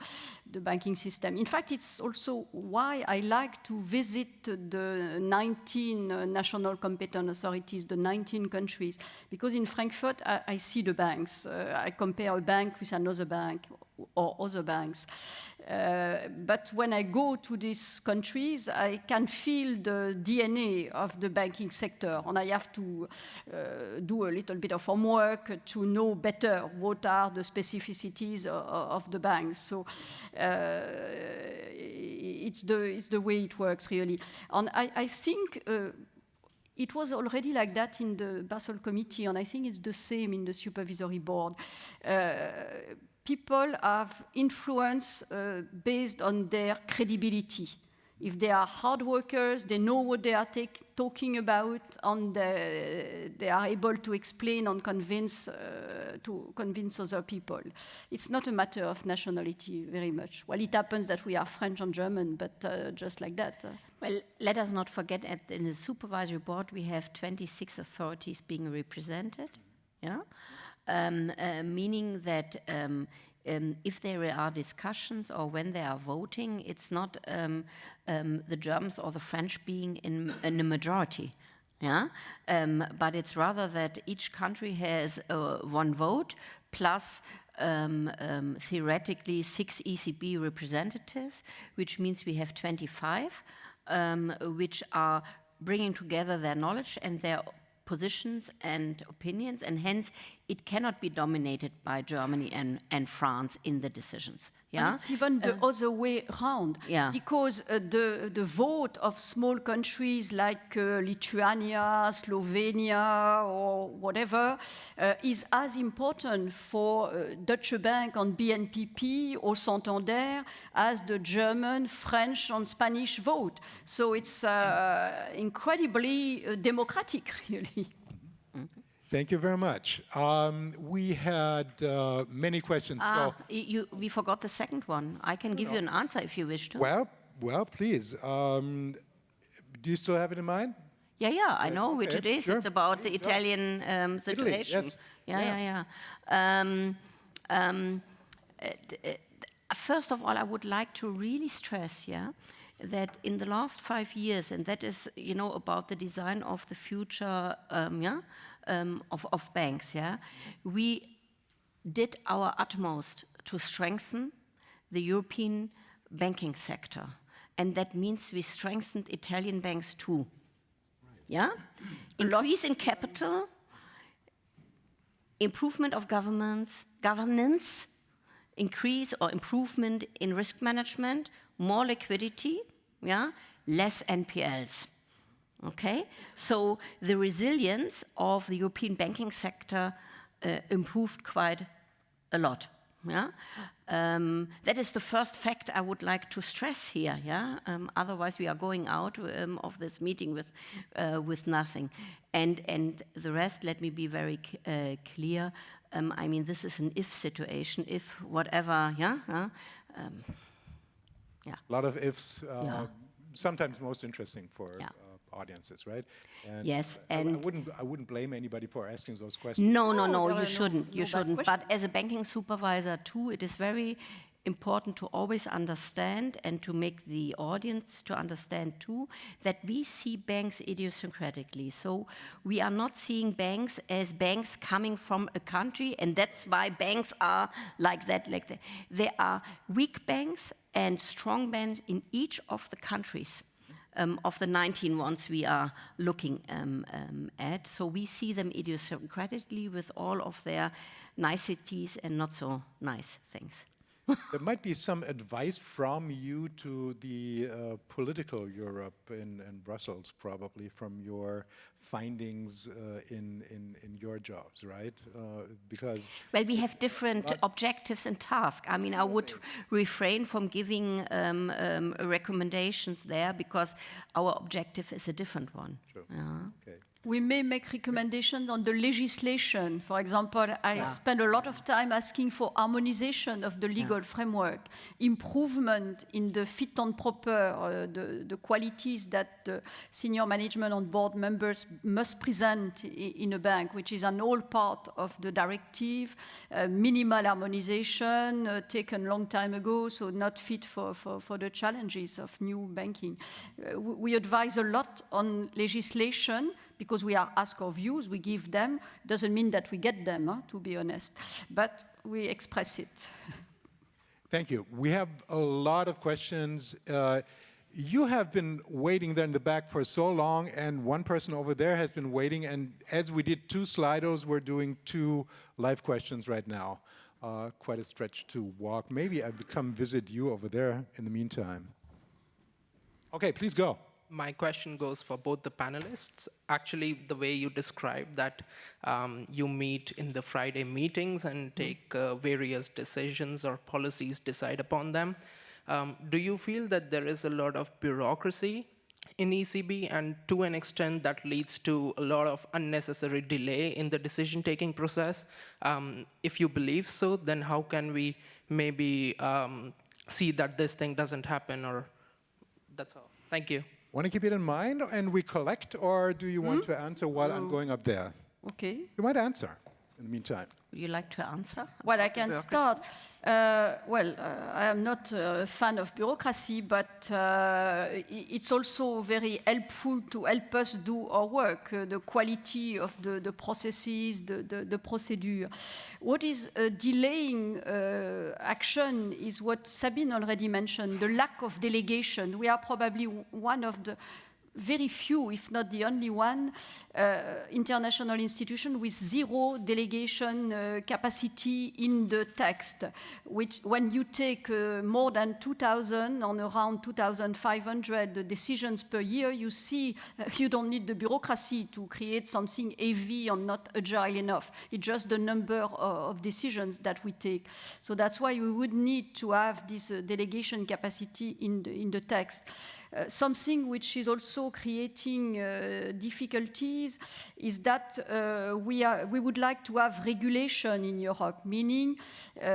the banking system. In fact, it's also why I like to visit the 19 uh, national competent authorities, the 19 countries, because in Frankfurt I, I see the banks. Uh, I compare a bank with another bank or other banks. Uh, but when I go to these countries, I can feel the DNA of the banking sector, and I have to uh, do a little bit of homework to know better what are the specificities of, of the banks. So uh, it's the it's the way it works really, and I, I think. Uh, it was already like that in the Basel Committee, and I think it's the same in the supervisory board. People have influence uh, based on their credibility. If they are hard workers, they know what they are talking about, and they, are able to explain and convince uh, to convince other people. It's not a matter of nationality very much. Well, it happens that we are French and German, but uh, just like that. uh, Well, let us not forget at, in the supervisory board we have 26 authorities being represented, yeah, um, uh, meaning that um, um, if there are discussions or when they are voting, it's not um, um, the Germans or the French being in, in a majority. Yeah, um, but it's rather that each country has uh, one vote plus um, um, theoretically six ECB representatives, which means we have 25 um, which are bringing together their knowledge and their positions and opinions, and hence it cannot be dominated by Germany and, and France in the decisions. And it's even the other way around. Yeah. Because uh, the, the vote of small countries like uh, Lithuania, Slovenia, or whatever uh, is as important for uh, Deutsche Bank and BNPP or Santander as the German, French, and Spanish vote. So it's uh, incredibly uh, democratic, [laughs] really. Thank you very much. Um, we had uh, many questions. ah, so, you, we forgot the second one. I can give you an answer if you wish to. well, well, please. Um, do you still have it in mind? Yeah, yeah, I know which it is. sure. It's about the Italian um, situation. yes. Yeah, Yeah. yeah. Um, um, uh, uh, first of all, I would like to really stress, yeah, that in the last five years, and that is, you know, about the design of the future, um, yeah, um, of, of banks, yeah, we did our utmost to strengthen the European banking sector. And that means we strengthened Italian banks too. Yeah? Increase in capital, improvement of governments, governance, increase or improvement in risk management, more liquidity, yeah, less NPLs. Okay, so the resilience of the European banking sector uh, improved quite a lot. Yeah, um, that is the first fact I would like to stress here. Yeah, um, otherwise we are going out um, of this meeting with uh, with nothing. And and the rest, let me be very uh, clear. Um, I mean, this is an if situation. If whatever, yeah, yeah. Um, A lot of ifs. Uh, Yeah. Sometimes most interesting for Yeah. Audiences, right? And Yes, I- I, and- wouldn't. I wouldn't blame anybody for asking those questions. No, no, No, no, you shouldn't. no You bad shouldn't. But as a banking supervisor, too, it is very important to always understand and to make the audience to understand, too, that we see banks idiosyncratically. So we are not seeing banks as banks coming from a country, and that's why banks are like that, like that. There are weak banks and strong banks in each of the countries um, of the 19 ones we are looking um, um, at. So we see them idiosyncratically with all of their niceties and not so nice things. There might be some advice from you to the uh, political Europe in, in Brussels, probably from your findings uh, in, in, in your jobs, right? Uh, because Well, we have different objectives and tasks. I mean, I would refrain from giving um, um, recommendations there because our objective is a different one. Yeah. okay. We may make recommendations on the legislation. For example, I spend a lot of time asking for harmonization of the legal framework, improvement in the fit and proper, uh, the, the qualities that the senior management and board members must present in a bank, which is an old part of the directive, uh, minimal harmonization uh, taken long time ago, so not fit for, for, for the challenges of new banking. Uh, we advise a lot on legislation because we are asked our views, we give them. Doesn't mean that we get them, huh, to be honest, but we express it. Thank you. We have a lot of questions. Uh, you have been waiting there in the back for so long, and one person over there has been waiting. And as we did two Slidos, we're doing two live questions right now. Uh, quite a stretch to walk. Maybe I come visit you over there in the meantime. Okay, please go. My question goes for both the panelists. Actually, the way you describe that um, you meet in the Friday meetings and take uh, various decisions or policies, decide upon them. Um, do you feel that there is a lot of bureaucracy in ECB, and to an extent that leads to a lot of unnecessary delay in the decision-taking process? Um, if you believe so, then how can we maybe um, see that this thing doesn't happen? Or that's all. Thank you. Want to keep it in mind, and we collect, or do you want hmm? to answer while I'm oh. going up there? Okay. You might answer in the meantime. Would you like to answer? Well, I can start. Uh, well, uh, I am not a fan of bureaucracy, but uh, it's also very helpful to help us do our work, uh, the quality of the, the processes, the, the, the procedure. What is uh, delaying uh, action is what Sabine already mentioned, the lack of delegation. We are probably one of the very few, if not the only one, uh, international institution with zero delegation uh, capacity in the text. Which, when you take uh, more than 2,000 on around 2,500 decisions per year, you see uh, you don't need the bureaucracy to create something heavy or not agile enough. It's just the number of, of decisions that we take. So that's why we would need to have this uh, delegation capacity in the, in the text. Uh, something which is also creating uh, difficulties is that uh, we, are, we would like to have regulation in Europe, meaning uh,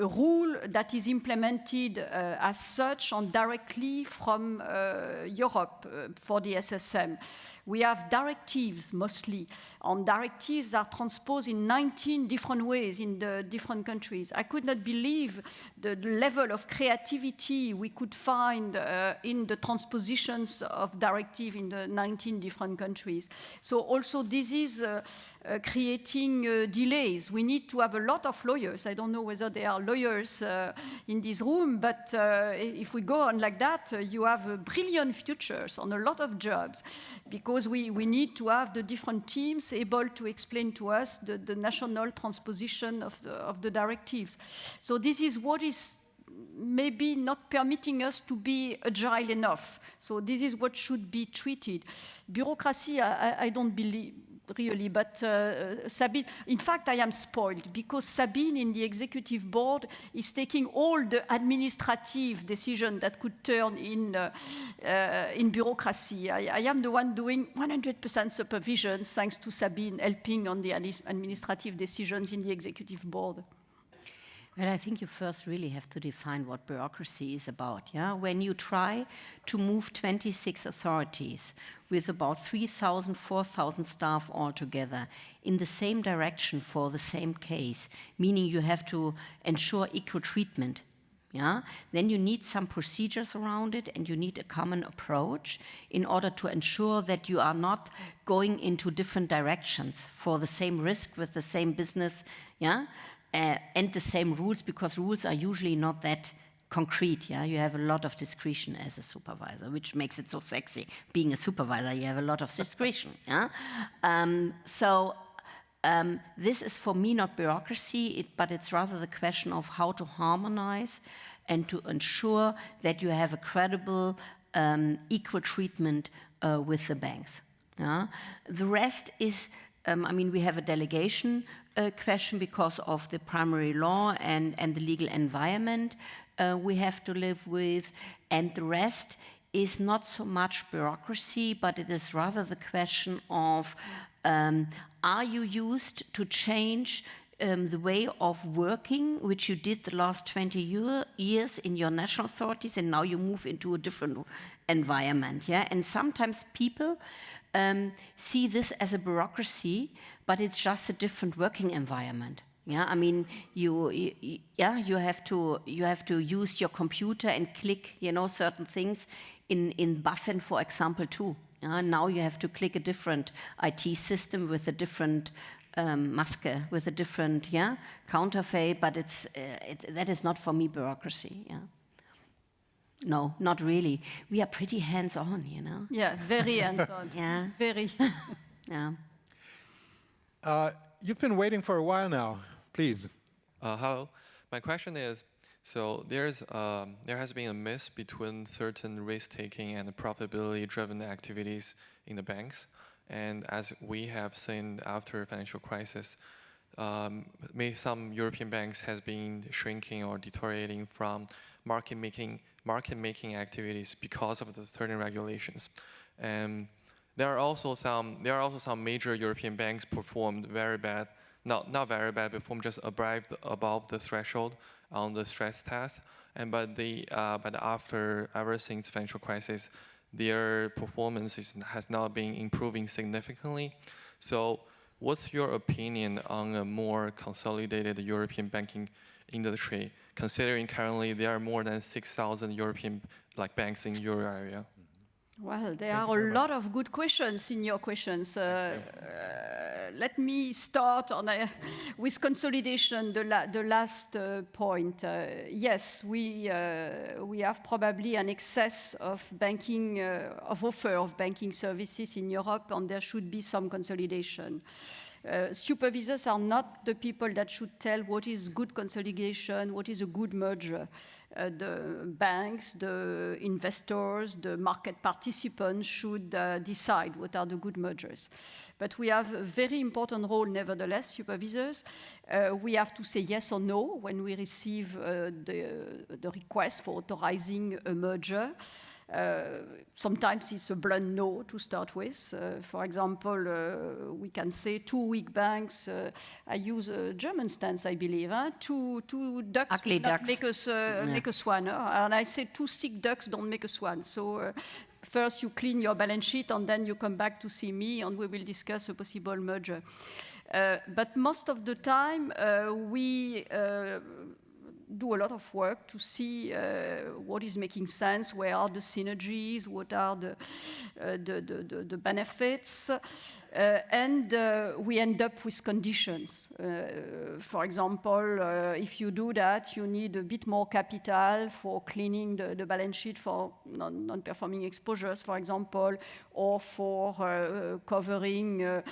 a rule that is implemented uh, as such and directly from Europe for the SSM. We have directives mostly, and directives are transposed in 19 different ways in the different countries. I could not believe the level of creativity we could find uh, in the transpositions of directive in the 19 different countries. So also this is uh, uh, creating uh, delays. We need to have a lot of lawyers. I don't know whether there are lawyers uh, in this room, but uh, if we go on like that, uh, you have brilliant futures on a lot of jobs because we, we need to have the different teams able to explain to us the, the national transposition of the, of the directives. So this is what is maybe not permitting us to be agile enough. So this is what should be treated. Bureaucracy, I- I don't believe, really, but uh, Sabine, in fact, I am spoiled because Sabine in the executive board is taking all the administrative decisions that could turn in, uh, uh, in bureaucracy. I, I, am the one doing 100% supervision thanks to Sabine helping on the administrative decisions in the executive board. Well, I think you first really have to define what bureaucracy is about. Yeah, when you try to move 26 authorities with about 3,000, 4,000 staff altogether in the same direction for the same case, meaning you have to ensure equal treatment. Yeah, then you need some procedures around it and you need a common approach in order to ensure that you are not going into different directions for the same risk with the same business. Yeah, uh, and the same rules because rules are usually not that concrete. Yeah, you have a lot of discretion as a supervisor, which makes it so sexy. Being a supervisor, you have a lot of discretion. [laughs] yeah, um, so. Um, this is for me not bureaucracy, it, but it's rather the question of how to harmonize and to ensure that you have a credible, um, equal treatment uh, with the banks. Yeah? The rest is, um, I mean, we have a delegation uh, question because of the primary law and, and the legal environment uh, we have to live with, and the rest is not so much bureaucracy, but it is rather the question of um, are you used to change um, the way of working, which you did the last 20 year, years in your national authorities, and now you move into a different environment. Yeah, and sometimes people um, see this as a bureaucracy, but it's just a different working environment. Yeah, I mean, you, you, yeah, you have to you have to use your computer and click, you know, certain things in in BaFin, for example, too. Yeah, now you have to click a different IT system with a different um, maske, with a different yeah counterfeit, but it's uh, it, that is not for me bureaucracy. Yeah. No, not really. We are pretty hands-on, you know. Yeah, very hands-on. [laughs] yeah, very. [laughs] yeah. Uh, you've been waiting for a while now. Please. Uh, hello. My question is, so there's um, there has been a miss between certain risk-taking and profitability-driven activities in the banks, and as we have seen after financial crisis, um, some European banks has been shrinking or deteriorating from market making market making activities because of the certain regulations. And there are also some there are also some major European banks performed very bad, not not very bad, performed just above above the threshold on the stress test. And but the uh, but after ever since financial crisis, their performance is, has not been improving significantly. So, what's your opinion on a more consolidated European banking industry, considering currently there are more than 6,000 European like banks in euro area? Well, there Thank are a lot of good questions in your questions. Uh, uh, let me start on, uh, with consolidation, the, la the last uh, point. Uh, yes, we, uh, we have probably an excess of banking, of offer of banking services in Europe, and there should be some consolidation. Uh, supervisors are not the people that should tell what is good consolidation, what is a good merger. Uh, the banks, the investors, the market participants should uh, decide what are the good mergers. But we have a very important role, nevertheless, supervisors. Uh, we have to say yes or no when we receive uh, the, the request for authorizing a merger. Uh, sometimes it's a blunt no to start with. Uh, for example, uh, we can say two weak banks. Uh, I use a German stance, I believe. Huh? Two, two ducks Ugly ducks. make, us, uh, yeah. make a swan. Huh? And I say two sick ducks don't make a swan. So uh, first you clean your balance sheet and then you come back to see me and we will discuss a possible merger. but most of the time, we do a lot of work to see uh, what is making sense, where are the synergies, what are the, uh, the, the, the, benefits. Uh, and uh, we end up with conditions. Uh, for example, if you do that, you need a bit more capital for cleaning the, the balance sheet for non-performing non exposures, for example, or for covering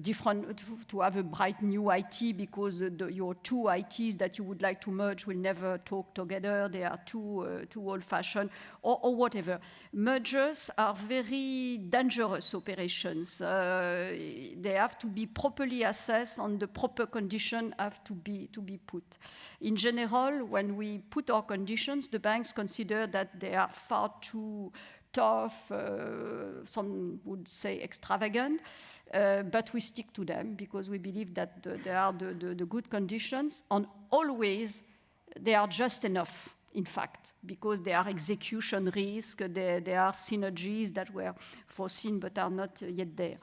different, to have a bright new IT because the, your two ITs that you would like to merge will never talk together, they are too, too old-fashioned, or, or whatever. Mergers are very dangerous operations uh, they have to be properly assessed and the proper condition have to be, to be put. In general, when we put our conditions, the banks consider that they are far too tough, uh, some would say extravagant, uh, but we stick to them because we believe that the, they are the, the, the good conditions and always they are just enough in fact, because there are execution risks, there, there are synergies that were foreseen but are not yet there.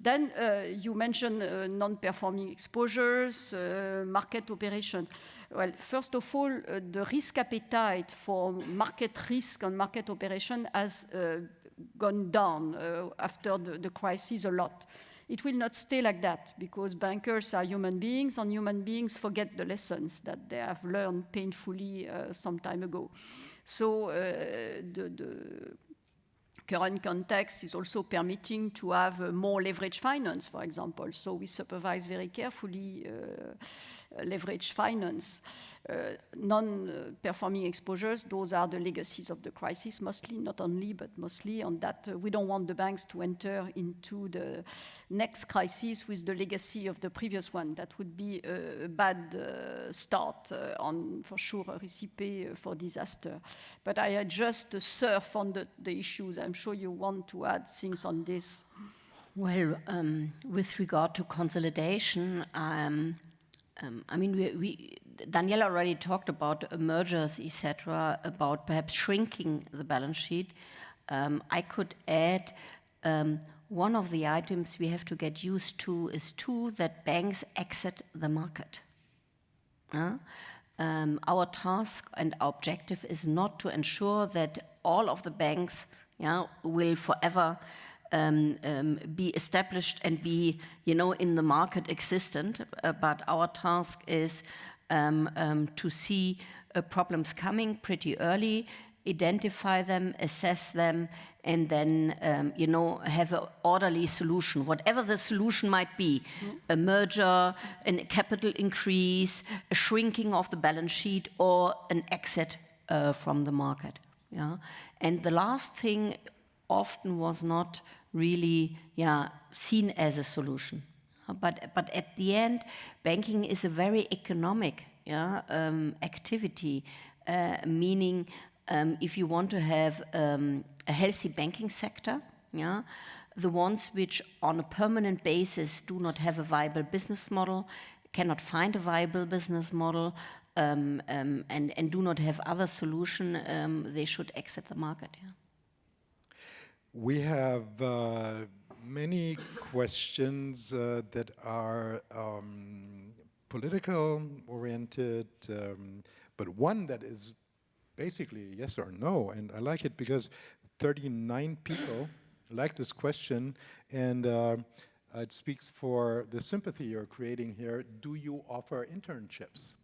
Then uh, you mentioned uh, non-performing exposures, uh, market operations. Well, first of all, uh, the risk appetite for market risk and market operation has uh, gone down uh, after the, the crisis a lot. It will not stay like that because bankers are human beings and human beings forget the lessons that they have learned painfully uh, some time ago. So uh, the, the, current context is also permitting to have uh, more leverage finance, for example. So we supervise very carefully uh, leverage finance. Uh, non-performing exposures, those are the legacies of the crisis, mostly, not only, but mostly on that. Uh, we don't want the banks to enter into the next crisis with the legacy of the previous one. That would be a bad uh, start on, for sure, a recipe for disaster. But I just surf on the, the issues. I'm sure you want to add things on this. Well, um, with regard to consolidation, um, um, I mean, we, we, already talked about mergers, etc., about perhaps shrinking the balance sheet. Um, I could add um, one of the items we have to get used to is too that banks exit the market. Uh, our task and our objective is not to ensure that all of the banks yeah, will forever um, um, be established and be, you know, in the market existent. Uh, but our task is um, um, to see uh, problems coming pretty early, identify them, assess them, and then, um, you know, have an orderly solution, whatever the solution might be, mm. a merger, a capital increase, a shrinking of the balance sheet, or an exit uh, from the market. Yeah? And the last thing often was not really yeah, seen as a solution. But, but at the end, banking is a very economic yeah, um, activity, uh, meaning um, if you want to have um, a healthy banking sector, yeah, the ones which on a permanent basis do not have a viable business model, cannot find a viable business model, um, um, and, and do not have other solution, um, they should exit the market. Yeah. We have uh, many questions uh, that are um, political oriented, um, but one that is basically yes or no, and I like it because 39 people like this question, and uh, it speaks for the sympathy you're creating here. Do you offer internships?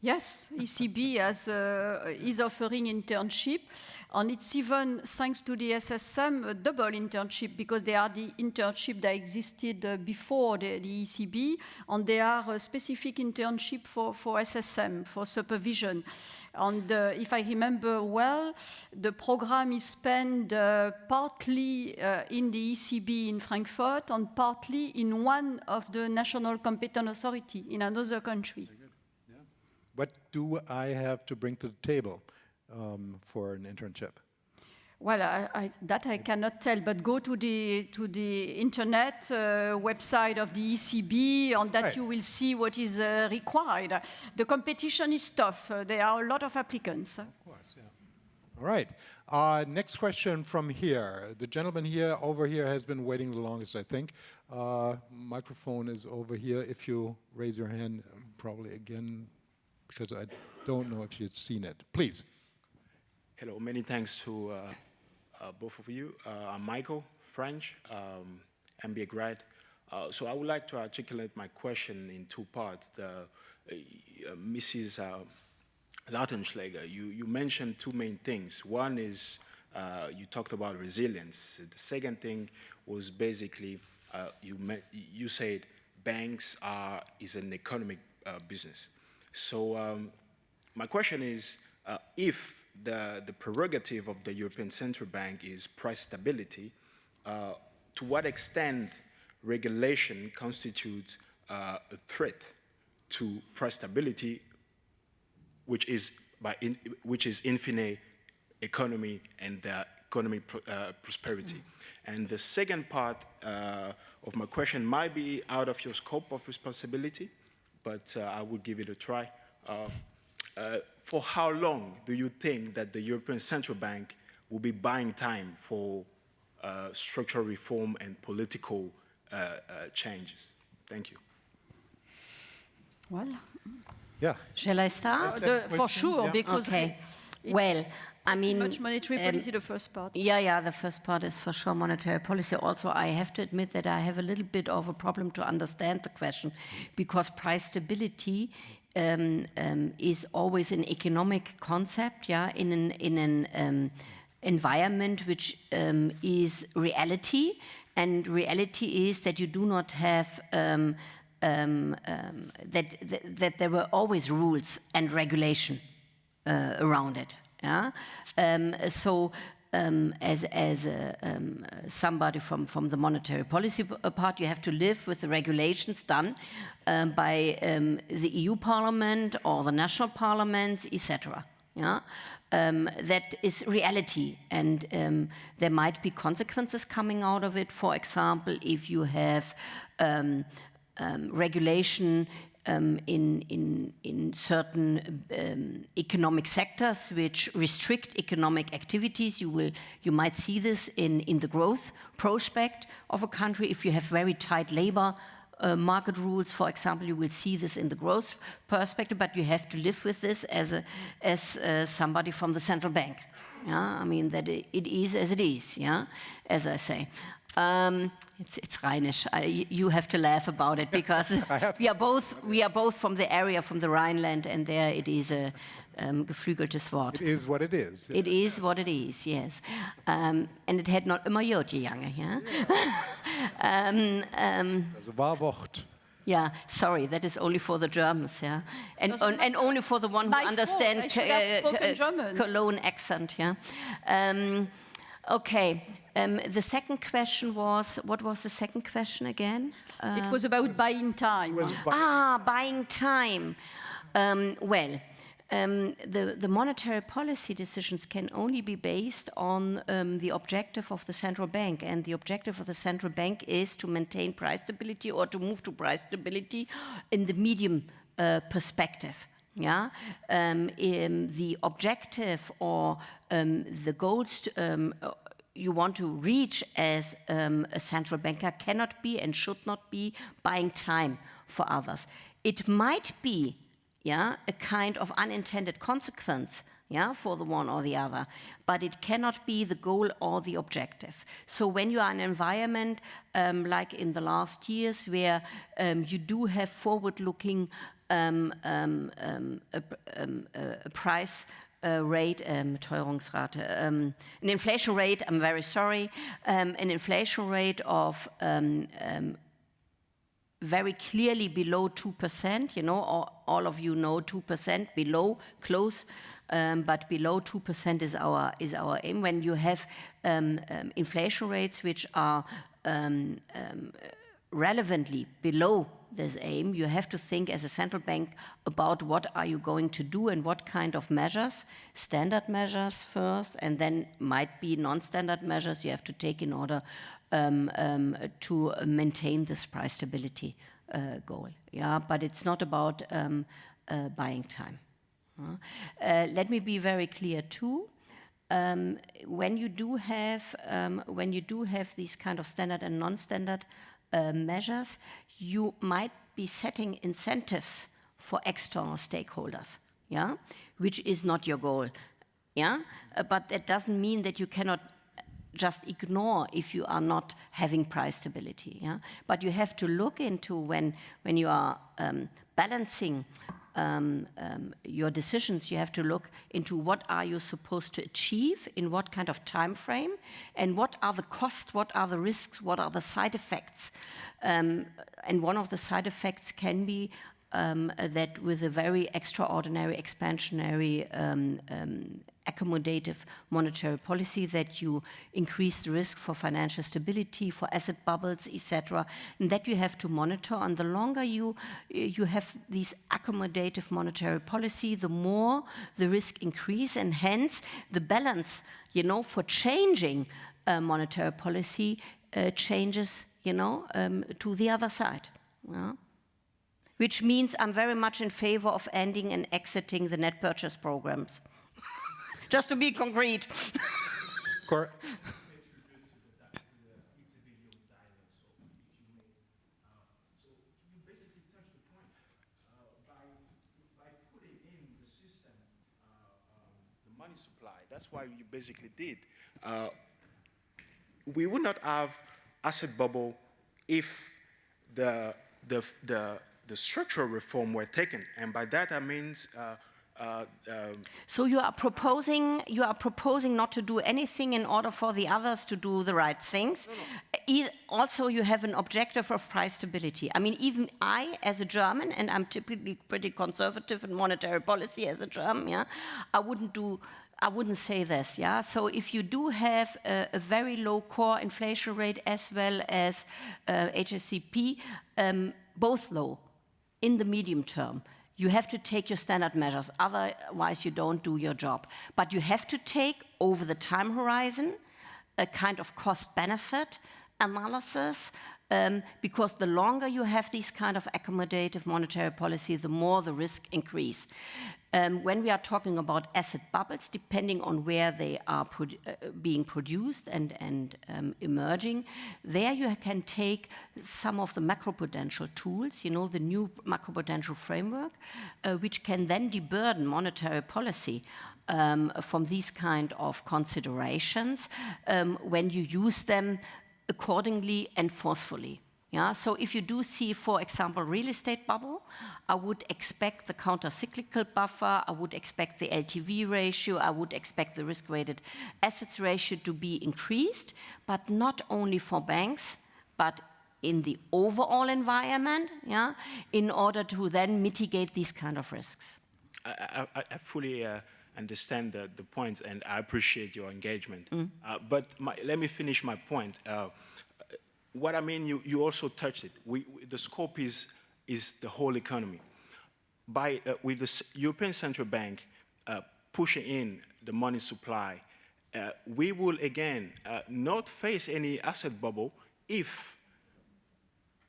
Yes, ECB has, uh, is offering internship, and it's even, thanks to the SSM, a double internship, because they are the internship that existed uh, before the, the, ECB, and they are a specific internship for, for SSM, for supervision. And uh, if I remember well, the program is spent uh, partly uh, in the ECB in Frankfurt and partly in one of the national competent authority in another country. What do I have to bring to the table um, for an internship? Well, I, I, that I cannot tell, but go to the to the internet uh, website of the ECB, and that right. you will see what is uh, required. The competition is tough. Uh, there are a lot of applicants. Of course, yeah. All right. Uh, next question from here. The gentleman here over here has been waiting the longest, I think. Uh, microphone is over here. If you raise your hand, um, probably again because I don't know if you've seen it. Please. Hello, many thanks to uh, uh, both of you. Uh, I'm Michael French, um, MBA grad. Uh, so I would like to articulate my question in two parts. The, uh, Mrs. Uh, Lautenschläger, you, you mentioned two main things. One is you talked about resilience. The second thing was basically you, you said banks are is an economic business. So um, my question is, uh, if the, the prerogative of the European Central Bank is price stability, uh, to what extent regulation constitutes uh, a threat to price stability, which is, by in, which is infinite economy and uh, economic pr uh, prosperity. And the second part uh, of my question might be out of your scope of responsibility, but uh, I will give it a try. Uh, uh, for how long do you think that the European Central Bank will be buying time for structural reform and political changes? Thank you. Well, Yeah. Shall I start? the, for sure, yeah. because Okay. it- Well, I mean, much monetary um, policy, the first part. Yeah, yeah, the first part is for sure monetary policy. Also, I have to admit that I have a little bit of a problem to understand the question because price stability um, um, is always an economic concept, yeah, in an, in an um, environment which um, is reality. And reality is that you do not have um, um, um, that, that, that there were always rules and regulation uh, around it. Yeah? Um, so um, as, as um, somebody from, from the monetary policy uh, part, you have to live with the regulations done um, by um, the EU Parliament or the national parliaments, etc. Yeah? Um, that is reality, and um, there might be consequences coming out of it. For example, if you have regulation um, in, in, in certain um, economic sectors which restrict economic activities. You, will, you might see this in, in the growth prospect of a country. If you have very tight labor uh, market rules, for example, you will see this in the growth perspective, but you have to live with this as, a, as uh, somebody from the central bank. Yeah, I mean that it, it is as it is. Yeah, as I say. Um, it's, it's Rheinisch. I, you have to laugh about it because [laughs] we are both we are both from the area from the Rhineland, and there it is a um, geflügeltes Wort. It is what it is. It is what it is, yes. Um, and it had not immer Jotje Jange, yeah? [laughs] um, um, Also Wahrwort. yeah, sorry, that is only for the Germans, yeah? And, on, and only for the one who My fault, understand I should have uh, spoken uh, German. Cologne accent, yeah? Um, okay, um, the second question was, what was the second question again? Uh, it was about buying time. Ah, buying time. Um, well, um, the, the monetary policy decisions can only be based on um, the objective of the central bank. And the objective of the central bank is to maintain price stability or to move to price stability in the medium uh, perspective. Yeah, um, um, the objective or um, the goals to, um, you want to reach as um, a central banker cannot be and should not be buying time for others. It might be, yeah, a kind of unintended consequence, yeah, for the one or the other, but it cannot be the goal or the objective. So when you are in an environment um, like in the last years, where um, you do have forward-looking um, um, um, um, a, a price uh, rate, um, Teuerungsrate, um, an inflation rate, I'm very sorry, um, an inflation rate of um, um, very clearly below 2%, you know, all, all of you know 2%, below, close, um, but below 2% is our, is our aim. When you have inflation rates which are relevantly below this aim, you have to think as a central bank about what are you going to do and what kind of measures, standard measures first, and then might be non-standard measures you have to take in order um, um, to maintain this price stability uh, goal. Yeah, but it's not about um, uh, buying time. Uh, let me be very clear too. Um, when you do have um, when you do have these kind of standard and non-standard uh, measures, you might be setting incentives for external stakeholders, yeah, which is not your goal, yeah. Uh, but that doesn't mean that you cannot just ignore if you are not having price stability, yeah. But you have to look into when when you are um, balancing um, um, your decisions, you have to look into what are you supposed to achieve in what kind of time frame, and what are the costs, what are the risks, what are the side effects. Um, and one of the side effects can be um, that with a very extraordinary, expansionary, um, um, accommodative monetary policy, that you increase the risk for financial stability, for asset bubbles, etc., and that you have to monitor. And the longer you you have these accommodative monetary policy, the more the risk increase, and hence the balance, you know, for changing uh, monetary policy uh, changes, you know, um, to the other side. Yeah? Which means I'm very much in favor of ending and exiting the net purchase programs. Just to be concrete. Cor money supply. That's why you basically did. Uh, we would not have asset bubble if the, the, the, the structural reform were taken. And by that I mean uh, uh, um, so you are proposing you are proposing not to do anything in order for the others to do the right things. No, no. also, you have an objective of price stability. I mean, even I, as a German, and I'm typically pretty conservative in monetary policy as a German, yeah, I wouldn't do. I wouldn't say this, yeah. So if you do have a, a very low core inflation rate as well as uh, HSCP, um, both low in the medium term, you have to take your standard measures, otherwise you don't do your job. But you have to take, over the time horizon, a kind of cost-benefit analysis, um, because the longer you have these kind of accommodative monetary policy, the more the risk increase. Um, when we are talking about asset bubbles, depending on where they are uh, being produced and, and um, emerging, there you can take some of the macroprudential tools, you know, the new macroprudential framework, uh, which can then deburden monetary policy um, from these kind of considerations um, when you use them accordingly and forcefully. Yeah, so if you do see, for example, real estate bubble, I would expect the counter-cyclical buffer, I would expect the LTV ratio, I would expect the risk-weighted assets ratio to be increased, but not only for banks, but in the overall environment, yeah, in order to then mitigate these kind of risks. I, I, I fully uh, understand the, the points, point, and I appreciate your engagement. Mm. Uh, but my, let me finish my point. Uh, what I mean, you, you also touched it. We, the scope is, is the whole economy. By, uh, with the European Central Bank uh, pushing in the money supply, uh, we will again uh, not face any asset bubble if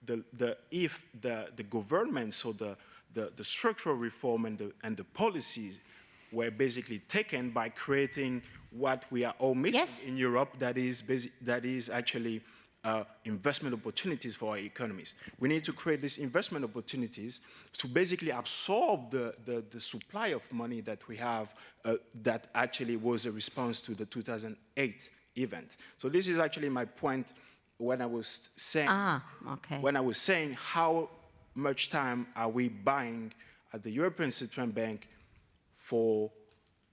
the, the, if the, the government, so the, the, the structural reform and the, and the policies were basically taken by creating what we are all missing yes. in Europe that is, that is actually uh, investment opportunities for our economies. We need to create these investment opportunities to basically absorb the, the, the supply of money that we have uh, that actually was a response to the 2008 event. So this is actually my point when I was saying, ah, okay. when I was saying how much time are we buying at the European Central Bank for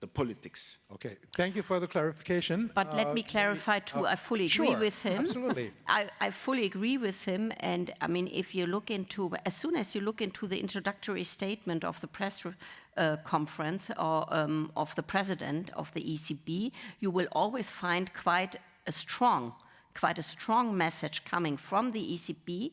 the politics. Okay, thank you for the clarification. But uh, let me clarify too, uh, I fully agree with him. Absolutely. [laughs] I, I, fully agree with him. And I mean, if you look into, as soon as you look into the introductory statement of the press uh, conference or um, of the president of the ECB, you will always find quite a strong, quite a strong message coming from the ECB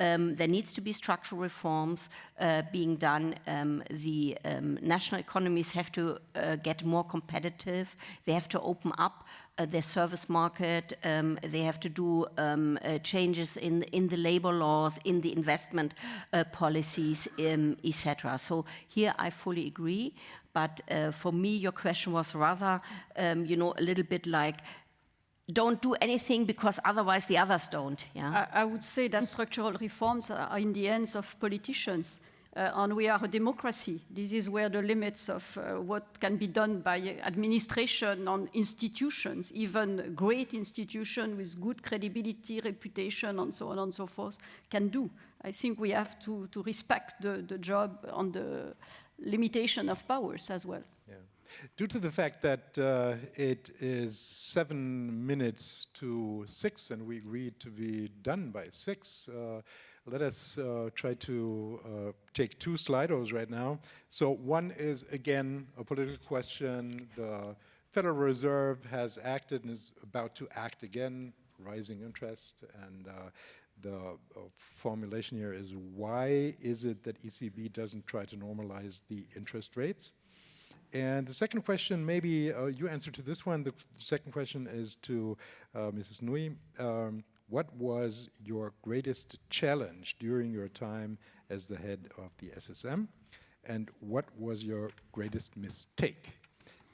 um, there needs to be structural reforms uh, being done. Um, the um, national economies have to uh, get more competitive. They have to open up uh, their service market. Um, they have to do um, uh, changes in in the labor laws, in the investment uh, policies, um, etc. So here I fully agree. But uh, for me, your question was rather, you know, a little bit like don't do anything because otherwise the others don't. Yeah? I, I would say that structural reforms are in the hands of politicians. Uh, and we are a democracy. This is where the limits of uh, what can be done by administration on institutions, even great institutions with good credibility, reputation, and so on and so forth, can do. I think we have to, to respect the, the job and the limitation of powers as well. Due to the fact that uh, it is seven minutes to six and we agreed to be done by six, uh, let us uh, try to uh, take two Slidos right now. So one is, again, a political question. The Federal Reserve has acted and is about to act again, rising interest. And uh, the uh, formulation here is, why is it that ECB doesn't try to normalize the interest rates? And the second question, maybe uh, you answer to this one. The second question is to uh, Mrs. Nouy. Um, what was your greatest challenge during your time as the head of the SSM? And what was your greatest mistake?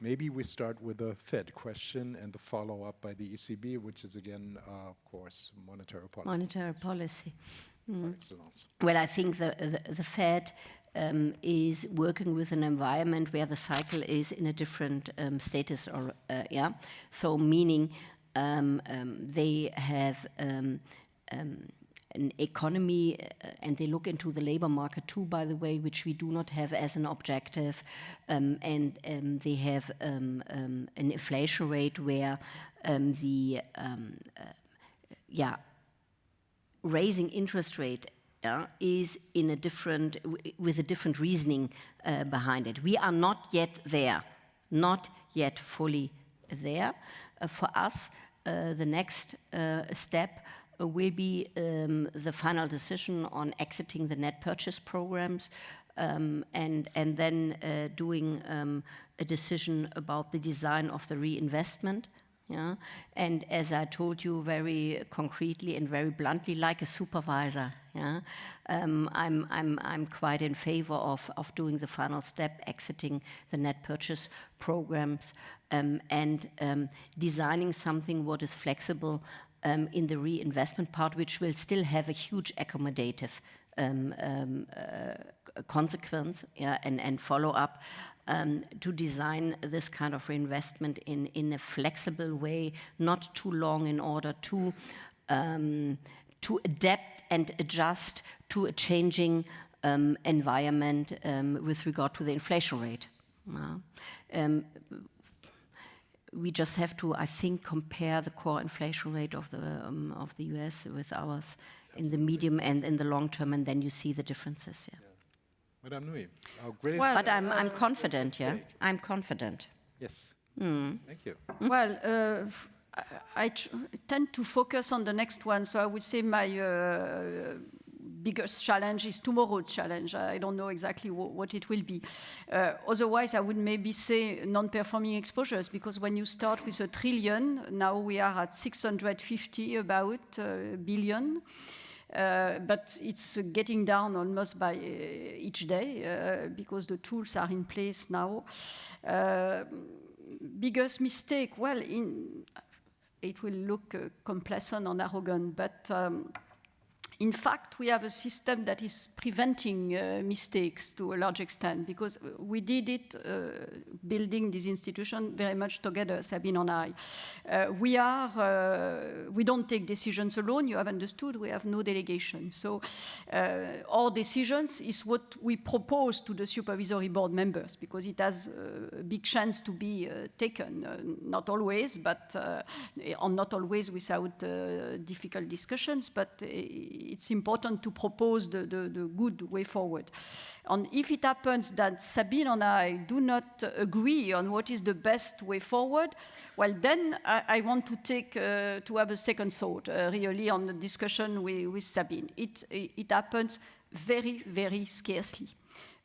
Maybe we start with the Fed question and the follow-up by the ECB, which is again, uh, of course, monetary policy. Monetary policy. Excellence. Well, I think the, the, the Fed um, is working with an environment where the cycle is in a different um, status, or uh, yeah. So meaning um, um they have um, um, an economy, uh, and they look into the labor market too, by the way, which we do not have as an objective, and they have an inflation rate where the uh, yeah raising interest rate yeah, is in a different, with a different reasoning uh, behind it. We are not yet there, not yet fully there. Uh, for us, uh, the next uh, step will be um, the final decision on exiting the net purchase programs um, and, and then uh, doing um, a decision about the design of the reinvestment yeah? And as I told you very concretely and very bluntly, like a supervisor, yeah? Um, I'm, I'm, I'm quite in favor of, of doing the final step, exiting the net purchase programs um, and um, designing something what is flexible um, in the reinvestment part, which will still have a huge accommodative um, um, uh, consequence yeah, and, and follow up um, to design this kind of reinvestment in, in a flexible way, not too long in order to, um, to adapt and adjust to a changing um, environment um, with regard to the inflation rate. Um, we just have to, I think, compare the core inflation rate of the, um, of the US with ours in the medium and in the long term, and then you see the differences. Yeah. Madame Nouy, our great Well, But I'm, I'm uh, confident, yeah? I'm confident. yes. Mm. Thank you. Well, uh, f- I, I tr- tend to focus on the next one, so I would say my uh, biggest challenge is tomorrow's challenge. I don't know exactly what it will be. Uh, otherwise, I would maybe say non-performing exposures, because when you start with a trillion, now we are at 650 about uh, billion. Uh, but it's getting down almost by uh, each day uh, because the tools are in place now. Uh, biggest mistake, well, in, it will look complacent and arrogant, but um, in fact, we have a system that is preventing uh, mistakes to a large extent because we did it uh, building this institution very much together, Sabine and I. Uh, we are, uh, we don't take decisions alone. You have understood. We have no delegation. So uh, our decisions is what we propose to the supervisory board members because it has uh, a big chance to be taken. not always, but not always without difficult discussions, but it's important to propose the, the, the, good way forward. And if it happens that Sabine and I do not agree on what is the best way forward, well, then I, I want to take uh, to have a second thought, uh, really, on the discussion with, with Sabine. It, it happens very, very scarcely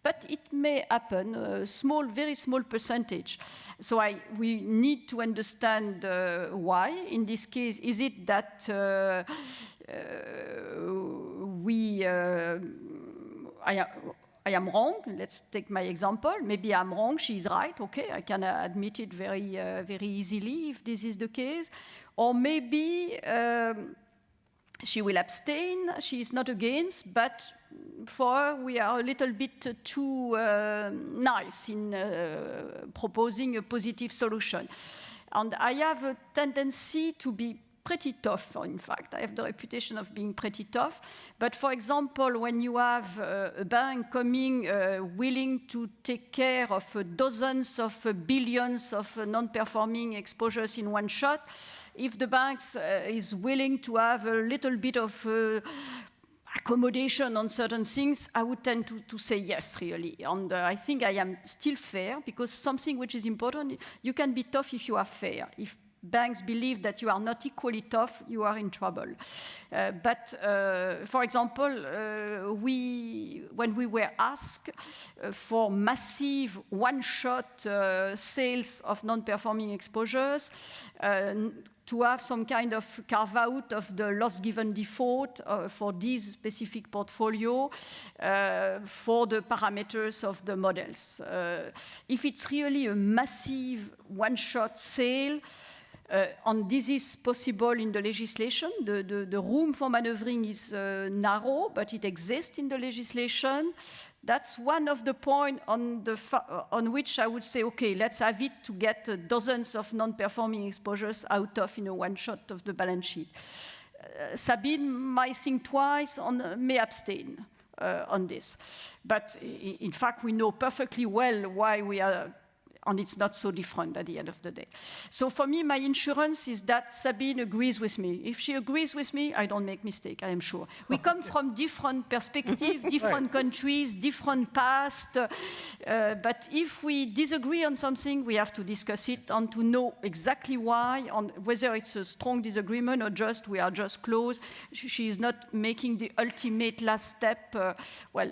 but it may happen, a small, very small percentage. So I, we need to understand uh, why. In this case, is it that uh, uh, we, uh, I, I am wrong. Let's take my example. Maybe I'm wrong. She's right. Okay, I can admit it very, uh, very easily if this is the case. Or maybe um, she will abstain. She is not against, but for we are a little bit too uh, nice in uh, proposing a positive solution. And I have a tendency to be pretty tough, in fact. I have the reputation of being pretty tough. But for example, when you have uh, a bank coming uh, willing to take care of uh, dozens of uh, billions of uh, non-performing exposures in one shot, if the bank uh, is willing to have a little bit of accommodation on certain things, I would tend to, to say yes, really. And uh, I think I am still fair because something which is important, you can be tough if you are fair. If banks believe that you are not equally tough, you are in trouble. Uh, but, uh, for example, uh, we, when we were asked uh, for massive one-shot uh, sales of non-performing exposures, uh, to have some kind of carve out of the loss given default uh, for this specific portfolio uh, for the parameters of the models. Uh, if it's really a massive one-shot sale, and this is possible in the legislation. The, the, the room for maneuvering is uh, narrow, but it exists in the legislation. That's one of the points on, on which I would say, okay, let's have it to get uh, dozens of non-performing exposures out of you know, one shot of the balance sheet. Uh, Sabine might think twice and uh, may abstain. Uh, on this. But in fact, we know perfectly well why we are and it's not so different at the end of the day. So for me, my insurance is that Sabine agrees with me. If she agrees with me, I don't make mistake, I am sure. We [laughs] come from different perspectives, [laughs] different right. countries, different past, uh, but if we disagree on something, we have to discuss it and to know exactly why, and whether it's a strong disagreement or just we are just close. She is not making the ultimate last step, uh, well,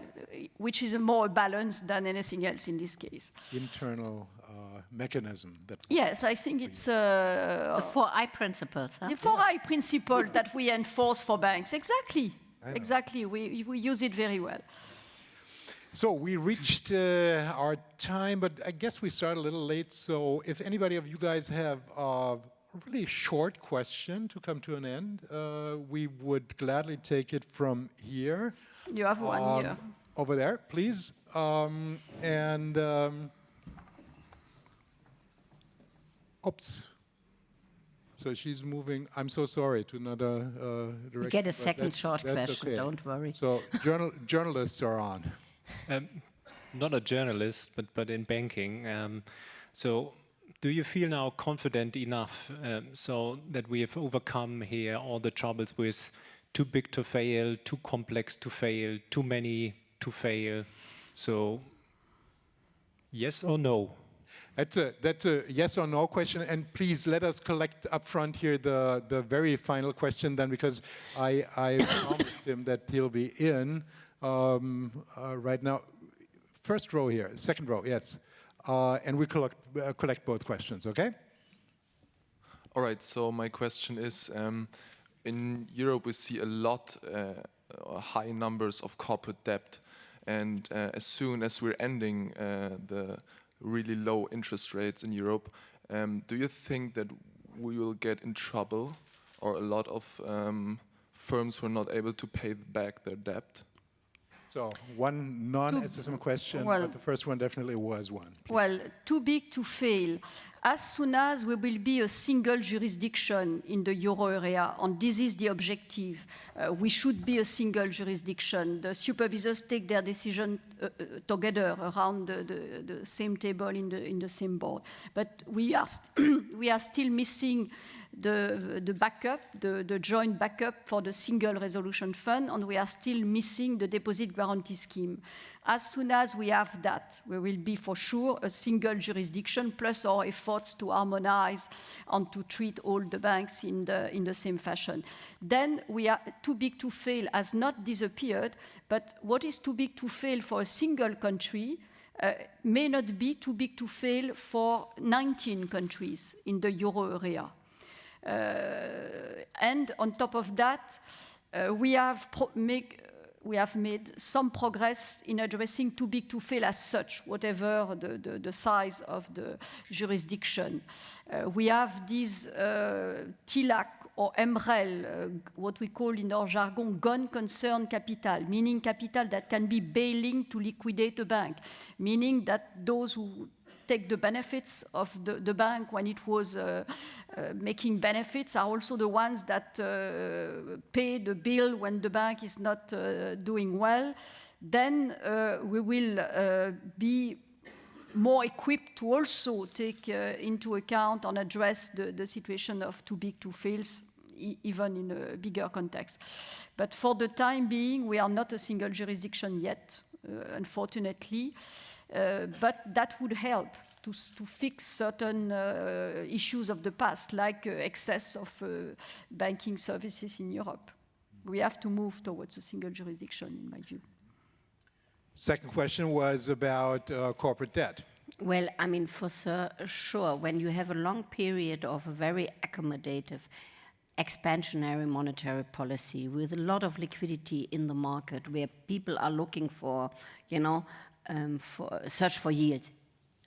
which is a more balance than anything else in this case. Internal mechanism that yes i think it's uh, the four eyes principles huh? the four eyes principle that we enforce for banks. Exactly. Exactly. We, we use it very well. So we reached uh, our time but i guess we started a little late. So if anybody of you guys have a really short question to come to an end uh, we would gladly take it from here. You have one um, here. over there please. Um, and um, Oops. So she's moving. I'm so sorry to another uh, direction. You get a second short question. Okay. Don't worry. So journal journalists are on. Um, not a journalist, but but in banking. Um, so do you feel now confident enough um, so that we have overcome here all the troubles with too big to fail, too complex to fail, too many to fail? So yes or no? That's a, that's a yes or no question. And please let us collect up front here the, the very final question then, because I, I [coughs] promised him that he'll be in um, uh, right now. First row here, second row, yes. Uh, and we collect, uh, collect both questions, okay? All right, so my question is, um, in Europe we see a lot, uh, high numbers of corporate debt. And uh, as soon as we're ending uh, the really low interest rates in Europe. Um, do you think that we will get in trouble or a lot of um, firms were not able to pay back their debt? So one non-SSM question, well, but the first one definitely was one. Please. Well, too big to fail. As soon as we will be a single jurisdiction in the euro area, and this is the objective, uh, we should be a single jurisdiction. The supervisors take their decision uh, uh together around the, the, the, same table in the, in the same board. But we are, [clears throat] we are still missing the, the backup, the, the joint backup for the single resolution fund, and we are still missing the deposit guarantee scheme. As soon as we have that, we will be for sure a single jurisdiction, plus our efforts to harmonize and to treat all the banks in the, in the same fashion. Then we are too big to fail has not disappeared, but what is too big to fail for a single country uh, may not be too big to fail for 19 countries in the euro area. Uh, and on top of that, uh, we have make, we have made some progress in addressing too big to fail as such, whatever the, the, the size of the jurisdiction. Uh, we have this uh, TLAC or MREL, uh, what we call in our jargon gone concern capital, meaning capital that can be bailing to liquidate a bank, meaning that those who take the benefits of the, the bank when it was uh, uh, making benefits are also the ones that uh, pay the bill when the bank is not uh, doing well, then uh, we will be more equipped to also take into account and address the, the situation of too big to fail e even in a bigger context. But for the time being, we are not a single jurisdiction yet, uh, unfortunately, but that would help to, to fix certain uh, issues of the past, like uh, excess of uh, banking services in Europe. We have to move towards a single jurisdiction, in my view. Second question was about uh, corporate debt. Well, I mean, for sure, when you have a long period of a very accommodative expansionary monetary policy with a lot of liquidity in the market where people are looking for, you know, um, for search for yield.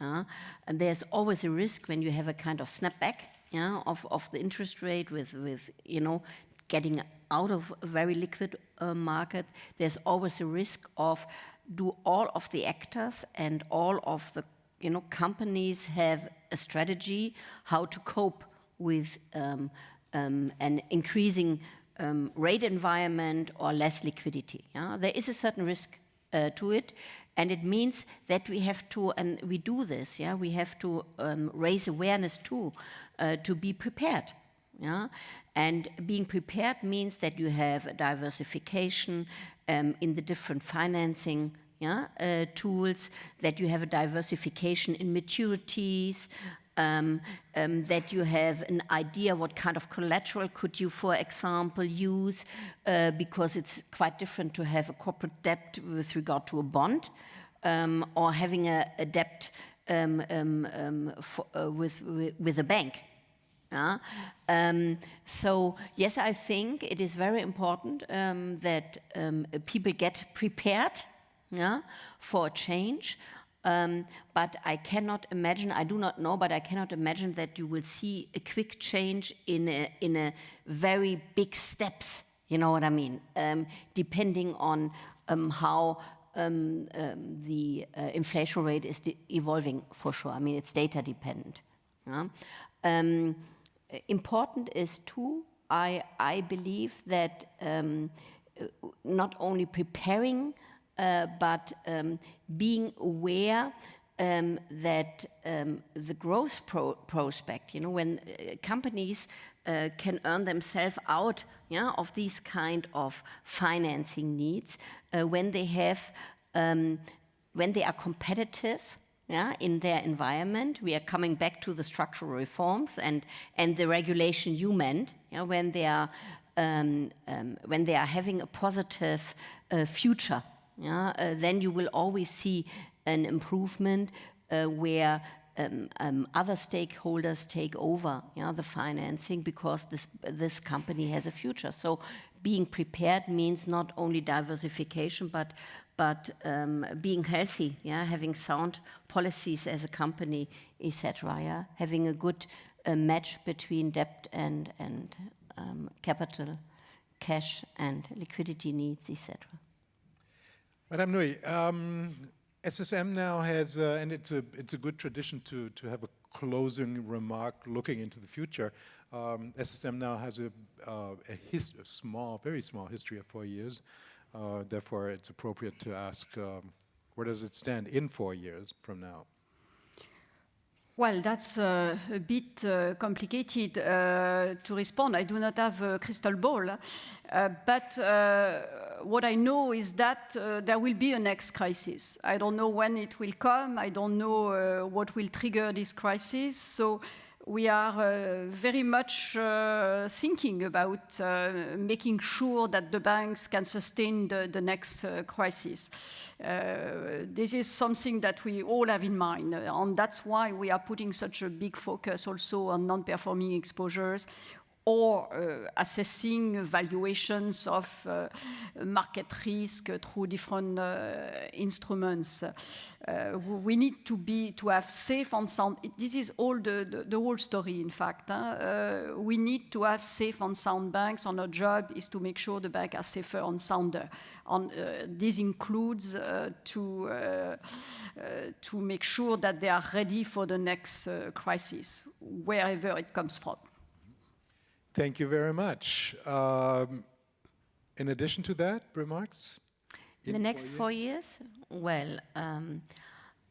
Uh, and there's always a risk when you have a kind of snapback yeah, of, of the interest rate with, with, you know, getting out of a very liquid uh, market. There's always a risk of do all of the actors and all of the you know, companies have a strategy how to cope with um, um, an increasing um, rate environment or less liquidity. Yeah? There is a certain risk uh, to it, and it means that we have to, and we do this, yeah, we have to um, raise awareness too, uh, to be prepared. Yeah? And being prepared means that you have a diversification um, in the different financing yeah, uh, tools, that you have a diversification in maturities, um, um, that you have an idea what kind of collateral could you, for example, use, uh, because it's quite different to have a corporate debt with regard to a bond um, or having a, a debt um, um, um, for, uh, with, with, with, a bank. Uh, so yes, I think it is very important that people get prepared yeah, for a change. Um, but I cannot imagine, I do not know, but I cannot imagine that you will see a quick change in a, in a very big steps, you know what I mean, um, depending on um, how um, um, the uh, inflation rate is evolving for sure. I mean, it's data dependent. Yeah? Um, important is too, I, I believe that not only preparing uh, but um, being aware um, that um, the growth pro prospect, you know, when uh, companies uh, can earn themselves out yeah, of these kind of financing needs, uh, when they have, um, when they are competitive, yeah, in their environment. We are coming back to the structural reforms and, and the regulation you meant, yeah, when, they are, um, um, when they are having a positive uh, future yeah, uh, then you will always see an improvement uh, where um, um, other stakeholders take over yeah, the financing because this, this company has a future. So being prepared means not only diversification, but, but um, being healthy, yeah, having sound policies as a company, etc. Yeah? Having a good uh, match between debt and, and um, capital, cash and liquidity needs, etc. Madame Nouy, um, SSM now has, uh, and it's a, it's a good tradition to, to have a closing remark looking into the future. Um, SSM now has a, uh, a, a, small, very small history of four years. Uh, therefore, it's appropriate to ask, um, where does it stand in four years from now? Well, that's uh, a bit uh, complicated uh, to respond. I do not have a crystal ball. Uh, but uh, what I know is that uh, there will be a next crisis. I don't know when it will come. I don't know what will trigger this crisis. So we are uh, very much uh, thinking about uh, making sure that the banks can sustain the, the next uh, crisis. Uh, this is something that we all have in mind, and that's why we are putting such a big focus also on non-performing exposures, or uh, assessing valuations of uh, market risk through different uh, instruments. Uh, we need to be to have safe and sound. This is all the, the, the whole story. In fact, huh? Uh, we need to have safe and sound banks. And our job is to make sure the bank are safer and sounder. And uh, this includes to to make sure that they are ready for the next crisis, wherever it comes from. Thank you very much. Um, in addition to that, remarks? In the next four years? Well, um,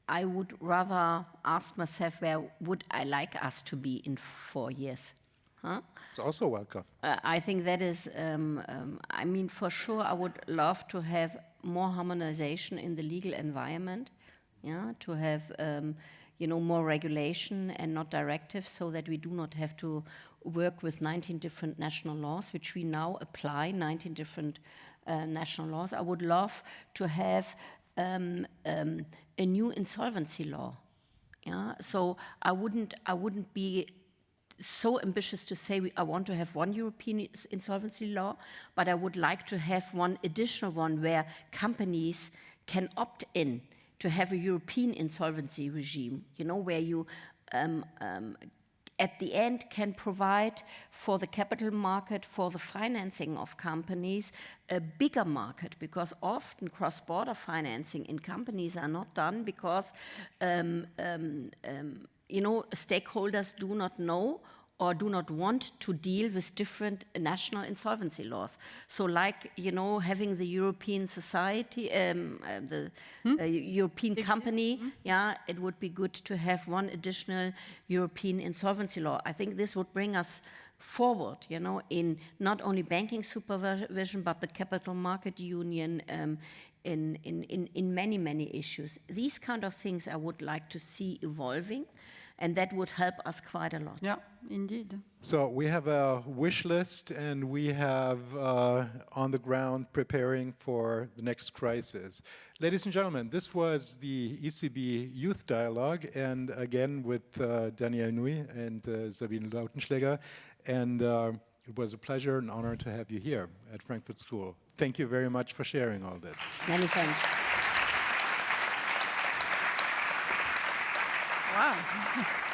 I would rather ask myself where would I like us to be in four years? Huh? It's also welcome. Uh, I think that is, um, um, I mean, for sure, I would love to have more harmonization in the legal environment, yeah, to have, um, you know, more regulation and not directives so that we do not have to work with 19 different national laws, which we now apply, 19 different uh, national laws. I would love to have um, um, a new insolvency law. Yeah, so I wouldn't, I wouldn't be so ambitious to say we, I want to have one European insolvency law, but I would like to have one additional one where companies can opt in to have a European insolvency regime, you know, where you um, um, at the end can provide for the capital market, for the financing of companies, a bigger market because often cross-border financing in companies are not done because um, um, um, you know stakeholders do not know or do not want to deal with different national insolvency laws. So like, you know, having the European society, um, uh, the hmm? uh, European company, hmm? yeah, it would be good to have one additional European insolvency law. I think this would bring us forward, you know, in not only banking supervision, but the capital market union, um, in, in, in, in many, many issues. These kind of things I would like to see evolving and that would help us quite a lot. Yeah, indeed. So we have a wish list and we have uh, on the ground preparing for the next crisis. Ladies and gentlemen, this was the ECB Youth Dialogue and again with uh, Danièle Nouy and uh, Sabine Lautenschläger and uh, it was a pleasure and honor to have you here at Frankfurt School. Thank you very much for sharing all this. Many thanks. Wow. [laughs]